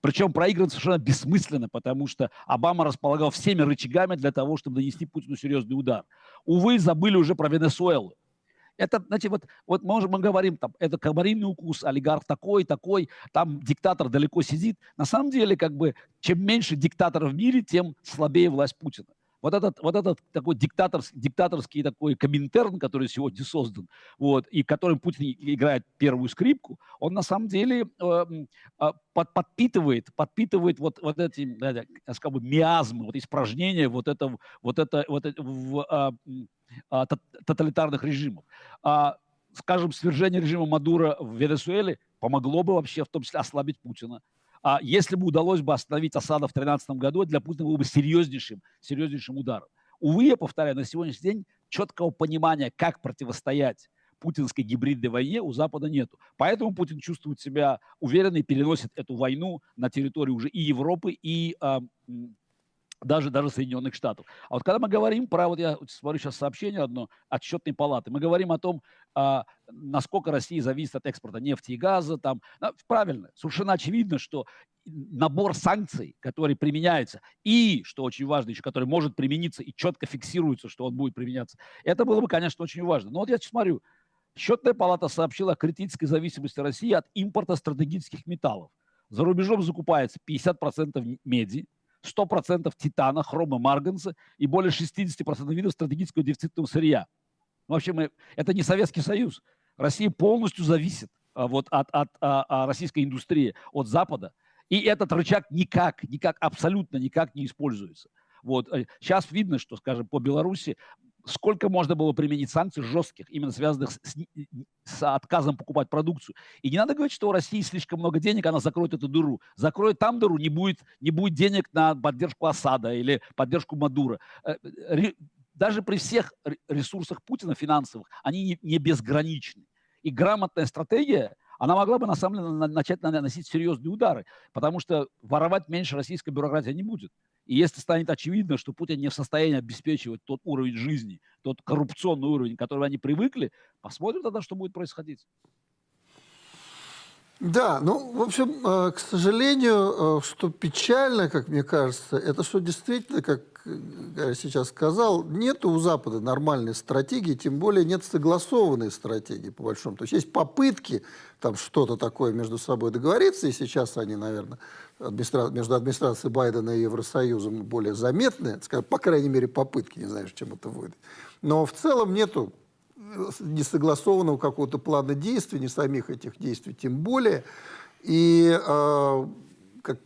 Причем проигран совершенно бессмысленно, потому что Обама располагал всеми рычагами для того, чтобы нанести Путину серьезный удар. Увы, забыли уже про Венесуэлу. Это, знаете, вот, вот мы, мы говорим, там, это комариный укус, олигарх такой, такой, там диктатор далеко сидит. На самом деле, как бы, чем меньше диктаторов в мире, тем слабее власть Путина вот этот, вот этот такой диктаторский, диктаторский такой коминтерн, который сегодня создан, вот, и которым Путин играет первую скрипку, он на самом деле э, э, под, подпитывает, подпитывает вот, вот эти, э, скажем, миазмы, вот испражнения вот это, вот это, вот это в э, э, тоталитарных режимов. А, скажем, свержение режима Мадура в Венесуэле помогло бы вообще в том числе ослабить Путина. А если бы удалось бы остановить Асада в 2013 году, для Путина был бы серьезнейшим, серьезнейшим ударом. Увы, я повторяю, на сегодняшний день четкого понимания, как противостоять путинской гибридной войне у Запада нету. Поэтому Путин чувствует себя уверенно и переносит эту войну на территорию уже и Европы, и э, даже, даже Соединенных Штатов. А вот когда мы говорим про, вот я смотрю сейчас сообщение одно от счетной палаты, мы говорим о том, а, насколько Россия зависит от экспорта нефти и газа, там, правильно, совершенно очевидно, что набор санкций, который применяется, и, что очень важно еще, который может примениться и четко фиксируется, что он будет применяться, это было бы, конечно, очень важно. Но вот я смотрю, счетная палата сообщила о критической зависимости России от импорта стратегических металлов. За рубежом закупается 50% меди, 100% титана, хрома, марганца и более 60% видов стратегического дефицитного сырья. В общем, это не Советский Союз. Россия полностью зависит а, вот, от, от, от, а, а, российской индустрии, от Запада. И этот рычаг никак, никак, абсолютно никак не используется. Вот. Сейчас э, видно, что, скажем, по Беларуси сколько можно было применить санкций жестких, именно связанных с, с отказом покупать продукцию. И не надо говорить, что у России слишком много денег, она закроет эту дыру. Закроет там дыру, не будет, не будет денег на поддержку Асада или поддержку Мадура. Э, даже при всех ресурсах Путина финансовых, они не, не безграничны. И грамотная стратегия, она могла бы на самом деле начать наносить серьезные удары, потому что воровать меньше российской бюрократии не будет. И если станет очевидно, что Путин не в состоянии обеспечивать тот уровень жизни, тот коррупционный уровень, к которому они привыкли, посмотрим тогда, что будет происходить. Да, ну, в общем, э, к сожалению, э, что печально, как мне кажется, это что действительно, как сейчас сказал, нет у Запада нормальной стратегии, тем более нет согласованной стратегии, по большому. То есть есть попытки там что-то такое между собой договориться, и сейчас они, наверное, администра... между администрацией Байдена и Евросоюзом более заметны, по крайней мере, попытки, не знаю, чем это выйдет. Но в целом нету несогласованного какого-то плана действий, не самих этих действий тем более. И, э, как,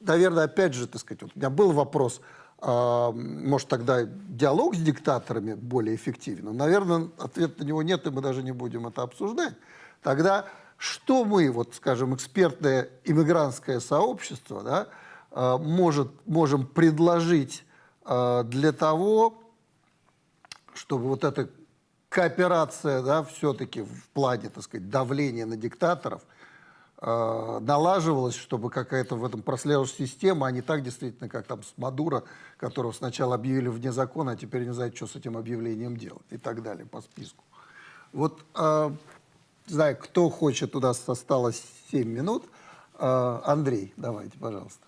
наверное, опять же, так сказать, вот у меня был вопрос, э, может, тогда диалог с диктаторами более эффективен? Но, наверное, ответа на него нет, и мы даже не будем это обсуждать. Тогда что мы, вот, скажем, экспертное иммигрантское сообщество, да, э, может, можем предложить э, для того, чтобы вот эта кооперация, да, все-таки в плане, так сказать, давления на диктаторов э, налаживалось, чтобы какая-то в этом прослеживающая система, а не так действительно, как там с Мадуро, которого сначала объявили вне закона, а теперь не знают, что с этим объявлением делать и так далее по списку. Вот, э, не знаю, кто хочет, у нас осталось 7 минут. Э, Андрей, давайте, пожалуйста.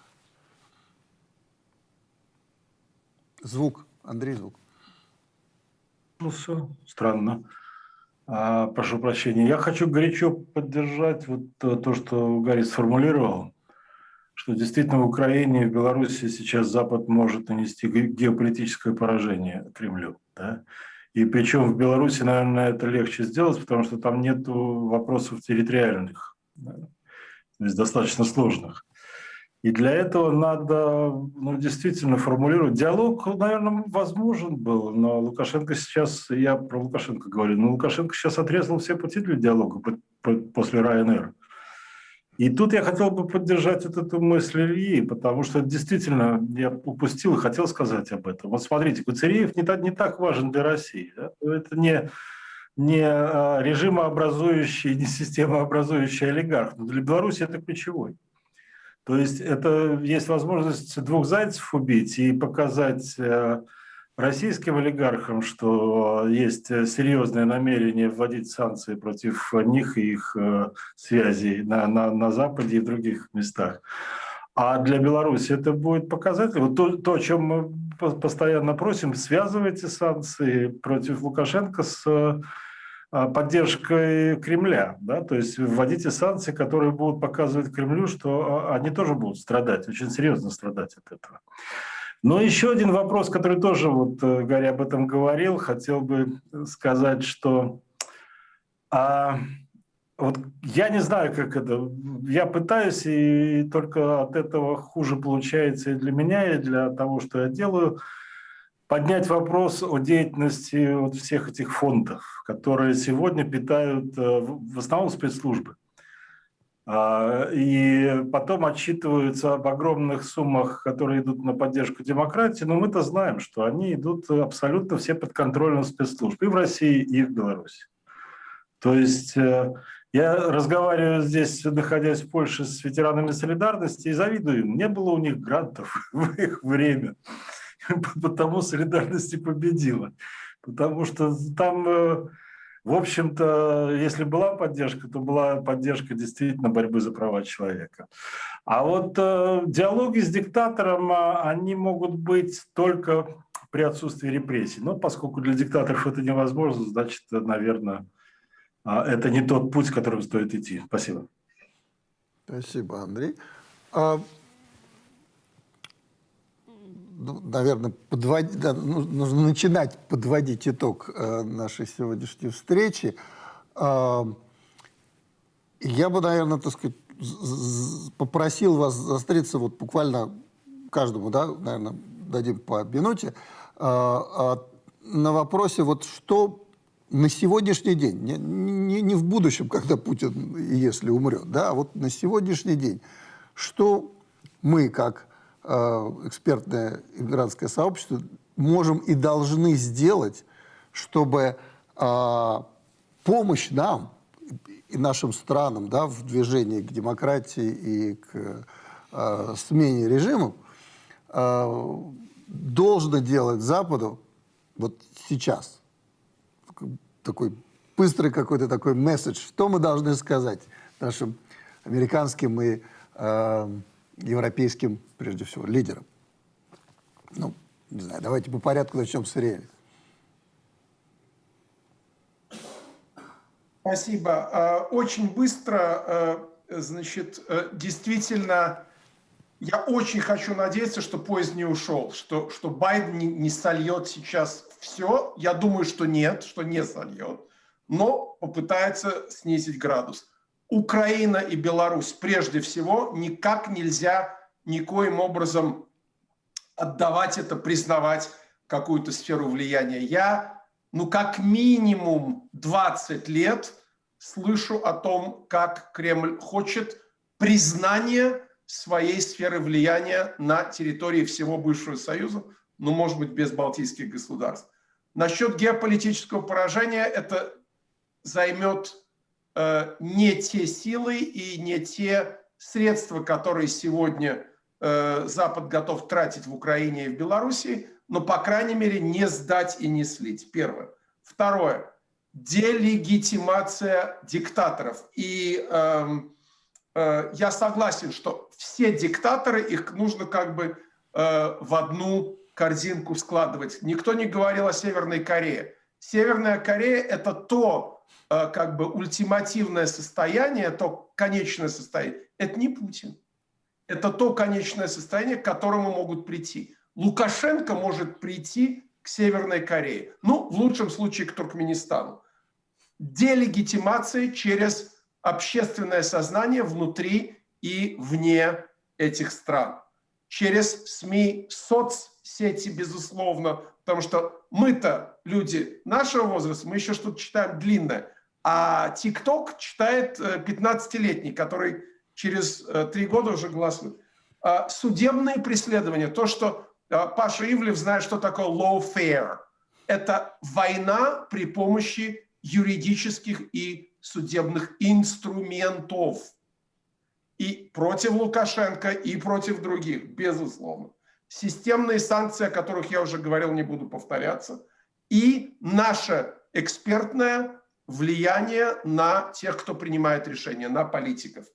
Звук, Андрей, звук. Ну все, странно. А, прошу прощения. Я хочу горячо поддержать вот то, то, что Гарри сформулировал, что действительно в Украине и в Беларуси сейчас Запад может нанести геополитическое поражение Кремлю. Да? И причем в Беларуси, наверное, это легче сделать, потому что там нет вопросов территориальных, да? то есть достаточно сложных. И для этого надо ну, действительно формулировать. Диалог, наверное, возможен был, но Лукашенко сейчас, я про Лукашенко говорю, но Лукашенко сейчас отрезал все пути для диалога после Ryanair. И тут я хотел бы поддержать вот эту мысль Ильи, потому что действительно я упустил и хотел сказать об этом. Вот смотрите, Куцериев не так, не так важен для России. Да? Это не, не а, режимообразующий, не системообразующий олигарх, но для Беларуси это ключевой. То есть это есть возможность двух зайцев убить и показать э, российским олигархам, что есть серьезное намерение вводить санкции против них и их э, связей на, на, на Западе и в других местах. А для Беларуси это будет показатель. Вот то, то, о чем мы постоянно просим, связывайте санкции против Лукашенко с поддержкой Кремля, да, то есть вводите санкции, которые будут показывать Кремлю, что а, они тоже будут страдать, очень серьезно страдать от этого. Но еще один вопрос, который тоже, вот э, Гарри об этом говорил, хотел бы сказать, что а, вот я не знаю, как это, я пытаюсь, и только от этого хуже получается и для меня, и для того, что я делаю – поднять вопрос о деятельности вот всех этих фондов, которые сегодня питают э, в основном спецслужбы. А, и потом отчитываются об огромных суммах, которые идут на поддержку демократии, но мы-то знаем, что они идут абсолютно все под контролем спецслужб и в России, и в Беларуси. То есть э, я разговариваю здесь, находясь в Польше, с ветеранами солидарности и завидую им. Не было у них грантов [laughs] в их время. [laughs] потому солидарность и победила. Потому что там, э, в общем-то, если была поддержка, то была поддержка действительно борьбы за права человека. А вот э, диалоги с диктатором, а, они могут быть только при отсутствии репрессий. Но поскольку для диктаторов это невозможно, значит, наверное, а, это не тот путь, которым стоит идти. Спасибо. Спасибо, Андрей. Ну, наверное, подводить, да, ну, нужно начинать подводить итог э, нашей сегодняшней встречи. Э, я бы, наверное, так сказать, попросил вас заостриться вот буквально каждому, да, наверное, дадим по минуте, э, на вопросе, вот что на сегодняшний день, не, не, не в будущем, когда Путин, если умрет, да, а вот на сегодняшний день, что мы, как экспертное иммигрантское сообщество можем и должны сделать, чтобы э, помощь нам и нашим странам да, в движении к демократии и к э, смене режимов должно делать Западу вот сейчас. Такой быстрый какой-то такой месседж. Что мы должны сказать нашим американским и европейским, прежде всего, лидером. Ну, не знаю, давайте по порядку начнем с Ириэля. Спасибо. А, очень быстро, а, значит, э, действительно, я очень хочу надеяться, что поезд не ушел, что, что Байден не, не сольет сейчас все. Я думаю, что нет, что не сольет, но попытается снизить градус. Украина и Беларусь прежде всего никак нельзя никоим образом отдавать это, признавать какую-то сферу влияния. Я, ну, как минимум 20 лет слышу о том, как Кремль хочет признания своей сферы влияния на территории всего бывшего Союза, ну, может быть, без балтийских государств. Насчет геополитического поражения это займет не те силы и не те средства, которые сегодня э, Запад готов тратить в Украине и в Беларуси, но, по крайней мере, не сдать и не слить. Первое. Второе. Делегитимация диктаторов. И э, э, я согласен, что все диктаторы, их нужно как бы э, в одну корзинку складывать. Никто не говорил о Северной Корее. Северная Корея – это то э, как бы ультимативное состояние, то конечное состояние. Это не Путин. Это то конечное состояние, к которому могут прийти. Лукашенко может прийти к Северной Корее. Ну, в лучшем случае к Туркменистану. Делегитимация через общественное сознание внутри и вне этих стран. Через СМИ, соцсети, безусловно, потому что мы-то люди нашего возраста, мы еще что-то читаем длинное, а ТикТок читает 15-летний, э, который через э, три года уже голосует. А судебные преследования, то, что э, Паша Ивлев знает, что такое lawfare. Это война при помощи юридических и судебных инструментов. И против Лукашенко, и против других, безусловно. Системные санкции, о которых я уже говорил, не буду повторяться. И наше экспертное влияние на тех, кто принимает решения, на политиков.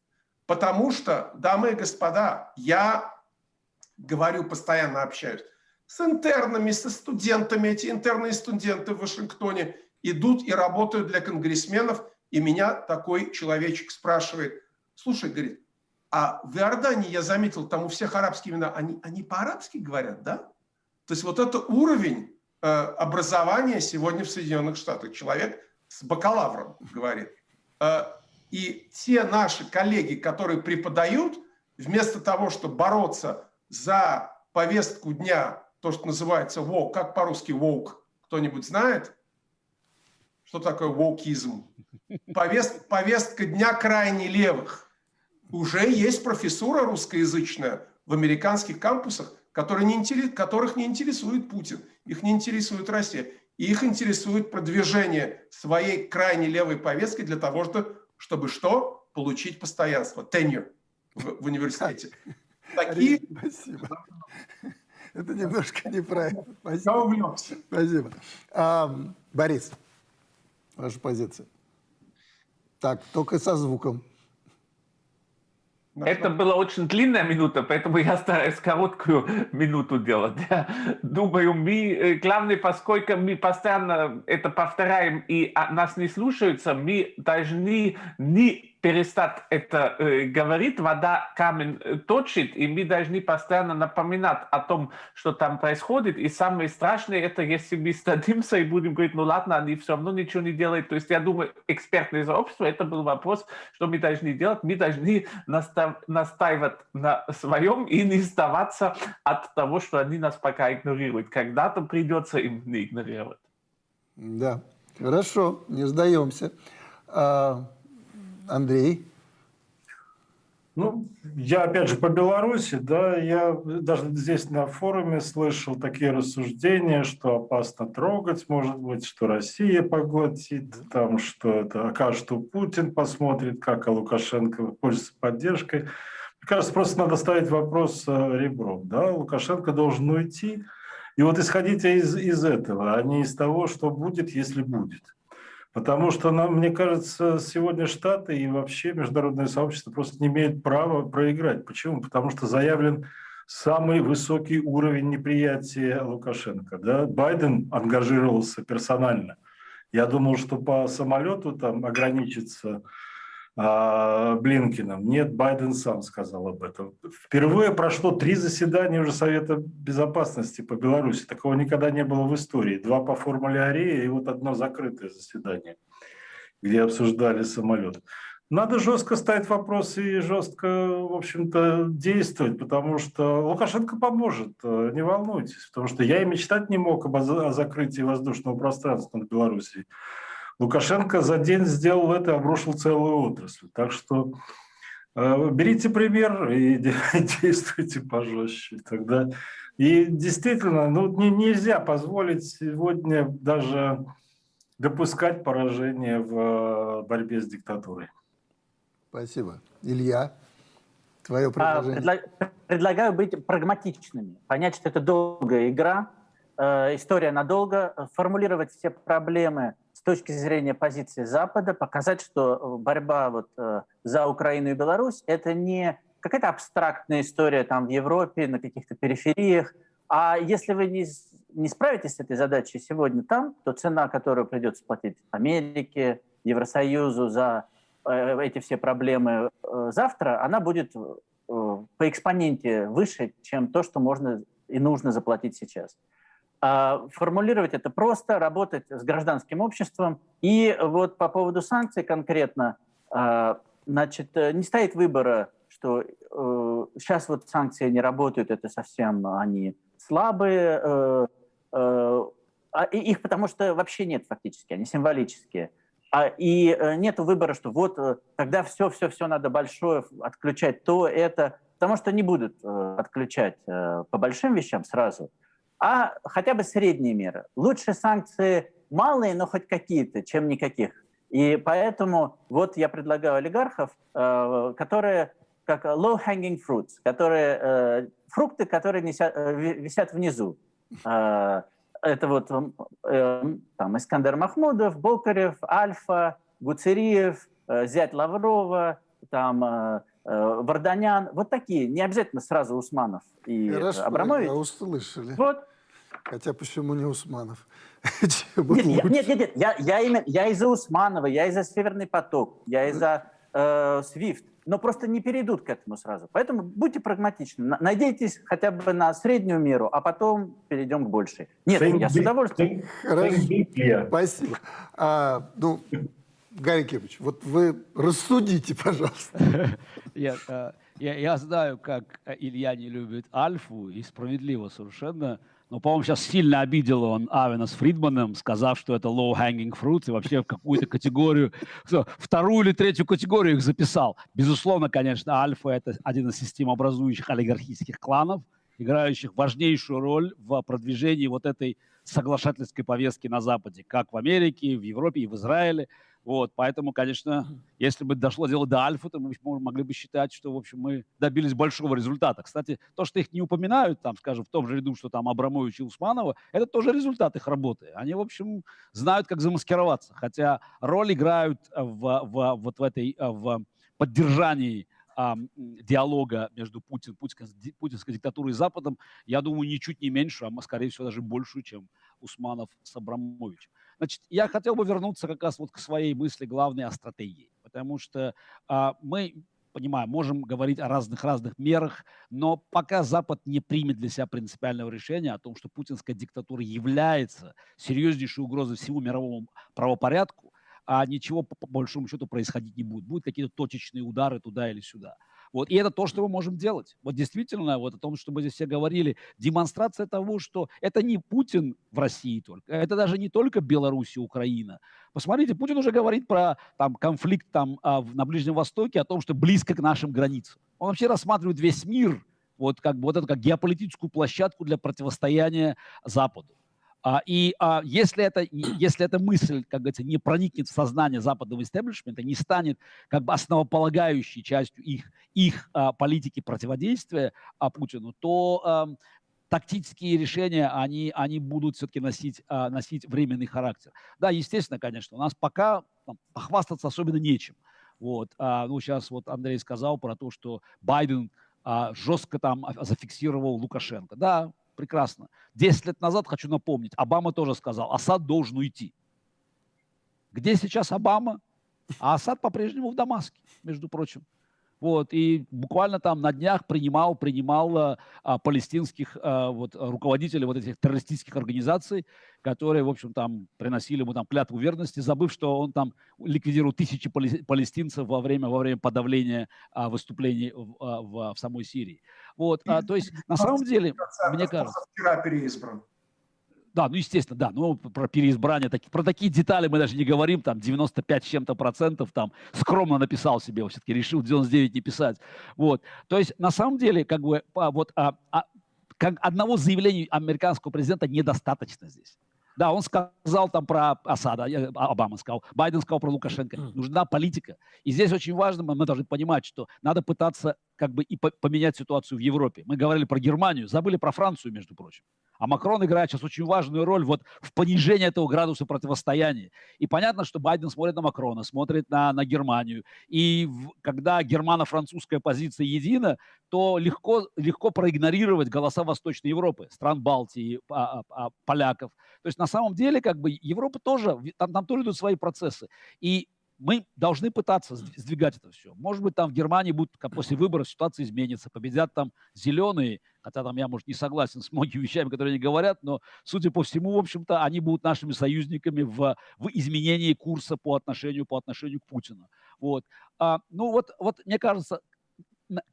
Потому что, дамы и господа, я говорю, постоянно общаюсь с интернами, со студентами. Эти интерные студенты в Вашингтоне идут и работают для конгрессменов. И меня такой человечек спрашивает, слушай, говорит, а в Иордании, я заметил, там у всех арабские имена, они, они по-арабски говорят, да? То есть вот это уровень э, образования сегодня в Соединенных Штатах. Человек с бакалавром говорит. Э, и те наши коллеги, которые преподают, вместо того, чтобы бороться за повестку дня, то, что называется woke, как по-русски woke, кто-нибудь знает? Что такое wokeизм? Повест, повестка дня крайне левых. Уже есть профессура русскоязычная в американских кампусах, которые не, которых не интересует Путин, их не интересует Россия. Их интересует продвижение своей крайне левой повестки для того, чтобы чтобы что? Получить постоянство, tenure в, в университете. Такие... Спасибо. Это немножко неправильно. Спасибо. Спасибо. А, Борис, ваша позиция. Так, только со звуком. Это была очень длинная минута, поэтому я стараюсь короткую [laughs] минуту делать. Я думаю, мы, э, главное, поскольку мы постоянно это повторяем и а, нас не слушаются, мы должны не перестать это э, говорить, вода камень э, точит, и мы должны постоянно напоминать о том, что там происходит. И самое страшное, это если мы стадимся и будем говорить, ну ладно, они все равно ничего не делают. То есть я думаю, экспертное сообщество, это был вопрос, что мы должны делать. Мы должны настав, настаивать на своем и не сдаваться от того, что они нас пока игнорируют. Когда-то придется им не игнорировать. Да, хорошо, не сдаемся. А, Андрей? Ну, я опять же по Беларуси, да, я даже здесь на форуме слышал такие рассуждения, что опасно трогать, может быть, что Россия поглотит, там, что это окажет, что Путин посмотрит, как а Лукашенко пользуется поддержкой. Мне кажется, просто надо ставить вопрос э, ребром, да, Лукашенко должен уйти, и вот исходите из, из этого, а не из того, что будет, если будет. Потому что, нам, мне кажется, сегодня Штаты и вообще международное сообщество просто не имеют права проиграть. Почему? Потому что заявлен самый высокий уровень неприятия Лукашенко. Да? Байден ангажировался персонально. Я думал, что по самолету там ограничится Блинкиным. Нет, Байден сам сказал об этом. Впервые прошло три заседания уже Совета Безопасности по Беларуси. Такого никогда не было в истории. Два по формуле Арея и вот одно закрытое заседание, где обсуждали самолет. Надо жестко ставить вопросы и жестко, в общем-то, действовать, потому что Лукашенко поможет, не волнуйтесь, потому что я и мечтать не мог о закрытии воздушного пространства над Белоруссией. Лукашенко за день сделал это и обрушил целую отрасль. Так что э, берите пример и [laughs] действуйте пожестче. Тогда и действительно, ну, не, нельзя позволить сегодня даже допускать поражение в э, борьбе с диктатурой. Спасибо. Илья, твое А, предложение. предла- Предлагаю быть прагматичными, понять, что это долгая игра, э, история надолго, формулировать все проблемы точки зрения позиции Запада, показать, что э, борьба вот, э, за Украину и Беларусь – это не какая-то абстрактная история там в Европе, на каких-то перифериях, а если вы не, не справитесь с этой задачей сегодня там, то цена, которую придется платить Америке, Евросоюзу за э, эти все проблемы э, завтра, она будет э, по экспоненте выше, чем то, что можно и нужно заплатить сейчас. А Формулировать это просто, работать с гражданским обществом. И вот по поводу санкций конкретно, а, значит, э, не стоит выбора, что сейчас вот санкции не работают, это совсем они слабые, э, э, а их потому что вообще нет фактически, они символические. И э, нет выбора, что вот э, тогда все-все-все надо большое отключать, то это, потому что не будут э, отключать э, по большим вещам сразу, а хотя бы средние меры. Лучше санкции малые, но хоть какие-то, чем никаких. И поэтому вот я предлагаю олигархов, э, которые как low-hanging fruits, которые, э, фрукты, которые неся- э, ви- висят внизу. Это вот э, там Искандер Махмудов, Бокарев, Альфа, Гуцериев, зять Лаврова, там Варданян. Вот такие, не обязательно сразу Усманов и э, Хорошо, Абрамович. да, услышали. Вот. Хотя почему не Усманов? [laughs] Нет, я- нет, нет, нет, я, я, именно, я из-за Усманова, я из-за Северный поток, я из-за э, Свифт, но просто не перейдут к этому сразу. Поэтому будьте прагматичны, На- надейтесь хотя бы на среднюю меру, а потом перейдем к большей. Нет, Think я с удовольствием. Хорошо. Спасибо. А, ну, Гарри Кириллович, вот вы рассудите, пожалуйста. [laughs] Я, э, я, я знаю, как э, Илья не любит Альфу, и справедливо совершенно. Но, по-моему, сейчас сильно обидел он Авена с Фридманом, сказав, что это low-hanging fruit, и вообще в какую-то категорию, вторую или третью категорию их записал. Безусловно, конечно, Альфа – это один из системообразующих олигархических кланов, играющих важнейшую роль в продвижении вот этой соглашательской повестки на Западе, как в Америке, в Европе и в Израиле. Вот, поэтому, конечно, если бы дошло дело до Альфа, то мы могли бы считать, что, в общем, мы добились большого результата. Кстати, то, что их не упоминают, там, скажем, в том же ряду, что там Абрамович и Усманова, это тоже результат их работы. Они, в общем, знают, как замаскироваться. Хотя роль играют в, в- вот в этой, в поддержании м, диалога между Путин, путинской, путинской диктатурой и Западом, я думаю, ничуть не меньше, а, скорее всего, даже большую, чем Усманов с Абрамовичем. Значит, я хотел бы вернуться как раз вот к своей мысли главной о стратегии, потому что а, мы понимаю, можем говорить о разных-разных мерах, но пока Запад не примет для себя принципиального решения о том, что путинская диктатура является серьезнейшей угрозой всему мировому правопорядку, а ничего по, большому счету происходить не будет. Будут какие-то точечные удары туда или сюда. Вот. И это то, что мы можем делать. Вот действительно, вот о том, что мы здесь все говорили, демонстрация того, что это не Путин в России только, это даже не только Беларусь и Украина. Посмотрите, Путин уже говорит про там, конфликт там, а, на Ближнем Востоке, о том, что близко к нашим границам. Он вообще рассматривает весь мир вот, как, вот это как геополитическую площадку для противостояния Западу. А, и а, если, это, и [clears throat] если эта мысль, как говорится, не проникнет в сознание западного истеблишмента, не станет как бы основополагающей частью их, их а, политики противодействия Путину, то тактические решения, они, они будут все-таки носить, носить временный характер. Да, естественно, конечно, у нас пока там, похвастаться особенно нечем. Вот, ну, сейчас вот Андрей сказал про то, что Байден жестко там зафиксировал Лукашенко. Да, прекрасно. Десять лет назад, хочу напомнить, Обама тоже сказал, Асад должен уйти. Где сейчас Обама? А Асад по-прежнему в Дамаске, между прочим. Вот, и буквально там на днях принимал, принимал а, а, палестинских а, вот, руководителей вот этих террористических организаций, которые, в общем, там приносили ему там клятву верности, забыв, что он там ликвидировал тысячи пале- палестинцев во время, во время подавления а, выступлений в, а, в, в самой Сирии. Вот, а, то есть, на самом деле, мне кажется... Вчера переизбран. Да, ну естественно, да. Ну про переизбрание, таки- про такие детали мы даже не говорим. Там 95 с чем-то процентов там скромно написал себе, все-таки решил 99 не писать. Вот. То есть на самом деле как бы вот а, а, как одного заявления американского президента недостаточно здесь. Да, он сказал там про Асада, э, Обама сказал, Байден сказал про Лукашенко. Нужна политика. И здесь очень важно, мы должны понимать, что надо пытаться как бы и по- поменять ситуацию в Европе. Мы говорили про Германию, забыли про Францию, между прочим. А Макрон играет сейчас очень важную роль вот в понижении этого градуса противостояния. И понятно, что Байден смотрит на Макрона, смотрит на, на Германию. И в- когда германо-французская позиция едина, то легко, легко проигнорировать голоса Восточной Европы, стран Балтии, а- а- а, поляков. То есть на самом деле как бы Европа тоже, там, там тоже идут свои процессы. И мы должны пытаться сдв- сдвигать это все. Может быть, там в Германии будет, после выборов ситуация изменится, победят там зеленые, хотя там я, может, не согласен с многими вещами, которые они говорят, но, судя по всему, в общем-то, они будут нашими союзниками в, в изменении курса по отношению, по отношению к Путину. Вот. А, ну вот, вот, мне кажется,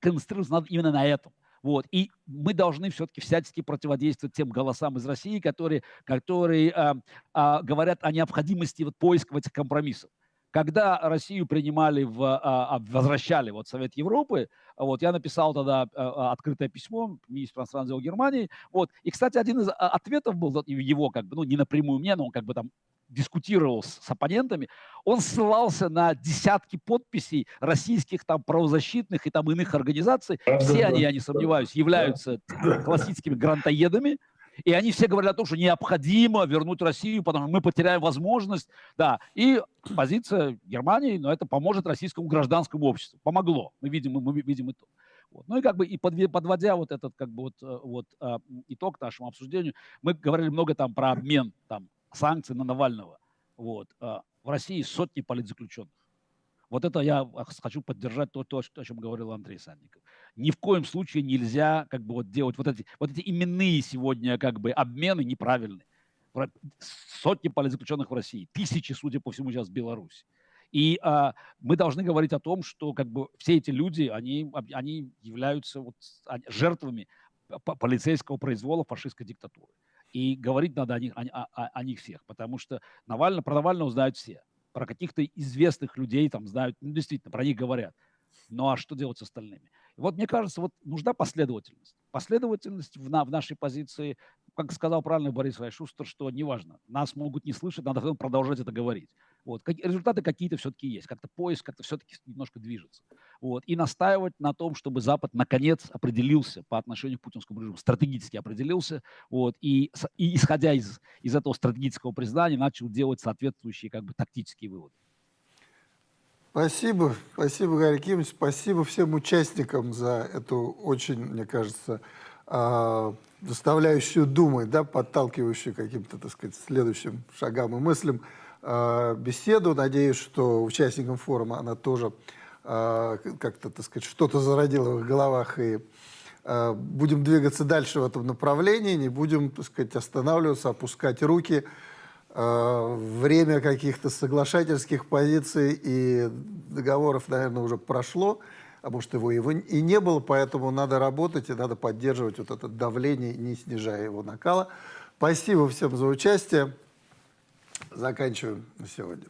концентрироваться надо именно на этом. Вот. И мы должны все-таки всячески противодействовать тем голосам из России, которые, которые а, а, говорят о необходимости вот, поиска этих компромиссов. Когда Россию принимали, в, а, а, возвращали вот, Совет Европы, вот, я написал тогда а, а, открытое письмо министру иностранных дел Германии. Вот. И, кстати, один из ответов был его, как бы, ну, не напрямую мне, но он как бы там дискутировал с, с оппонентами, он ссылался на десятки подписей российских там правозащитных и там иных организаций. Да, Все да, они, да. я не сомневаюсь, являются классическими грантоедами. И они все говорят о том, что необходимо вернуть Россию, потому что мы потеряем возможность. Да, и позиция Германии, но это поможет российскому гражданскому обществу. Помогло. Мы видим, мы видим итог. Вот. Ну и как бы и подводя вот этот как бы вот, э, вот м, итог нашему обсуждению, мы говорили много там про обмен там санкций на Навального. Вот. А, В России сотни политзаключенных. Вот это я хочу поддержать то, то, о чем говорил Андрей Санников. Ни в коем случае нельзя как бы вот делать вот эти, вот эти именные сегодня как бы обмены неправильные. Сотни политзаключенных в России, тысячи, судя по всему, сейчас в Беларуси. И а, мы должны говорить о том, что как бы все эти люди, они, они являются вот, они жертвами по- полицейского произвола фашистской диктатуры. И говорить надо о них, о- о- о них всех, потому что Навального, про Навального знают все. Про каких-то известных людей там знают, ну, действительно, про них говорят. Ну а что делать с остальными? Вот мне кажется, вот нужна последовательность. Последовательность в, на, в нашей позиции, как сказал правильно Борис Райшустер, что неважно, нас могут не слышать, надо продолжать это говорить. Вот. Как- результаты какие-то все-таки есть, как-то поиск как-то все-таки немножко движется. Вот. И настаивать на том, чтобы Запад наконец определился по отношению к путинскому режиму, стратегически определился, вот, и, и исходя из, из этого стратегического признания начал делать соответствующие как бы тактические выводы. Спасибо, спасибо, Гарри Кимович, спасибо всем участникам за эту очень, мне кажется, а, заставляющую думать, да, подталкивающую каким-то, так сказать, следующим шагам и мыслям беседу. Надеюсь, что участникам форума она тоже а, как-то, так сказать, что-то зародила в их головах и а, будем двигаться дальше в этом направлении, не будем, так сказать, останавливаться, опускать руки. Э, Время каких-то соглашательских позиций и договоров, наверное, уже прошло, а может, его, его и не было, поэтому надо работать и надо поддерживать вот это давление, не снижая его накала. Спасибо всем за участие. Заканчиваем на сегодня.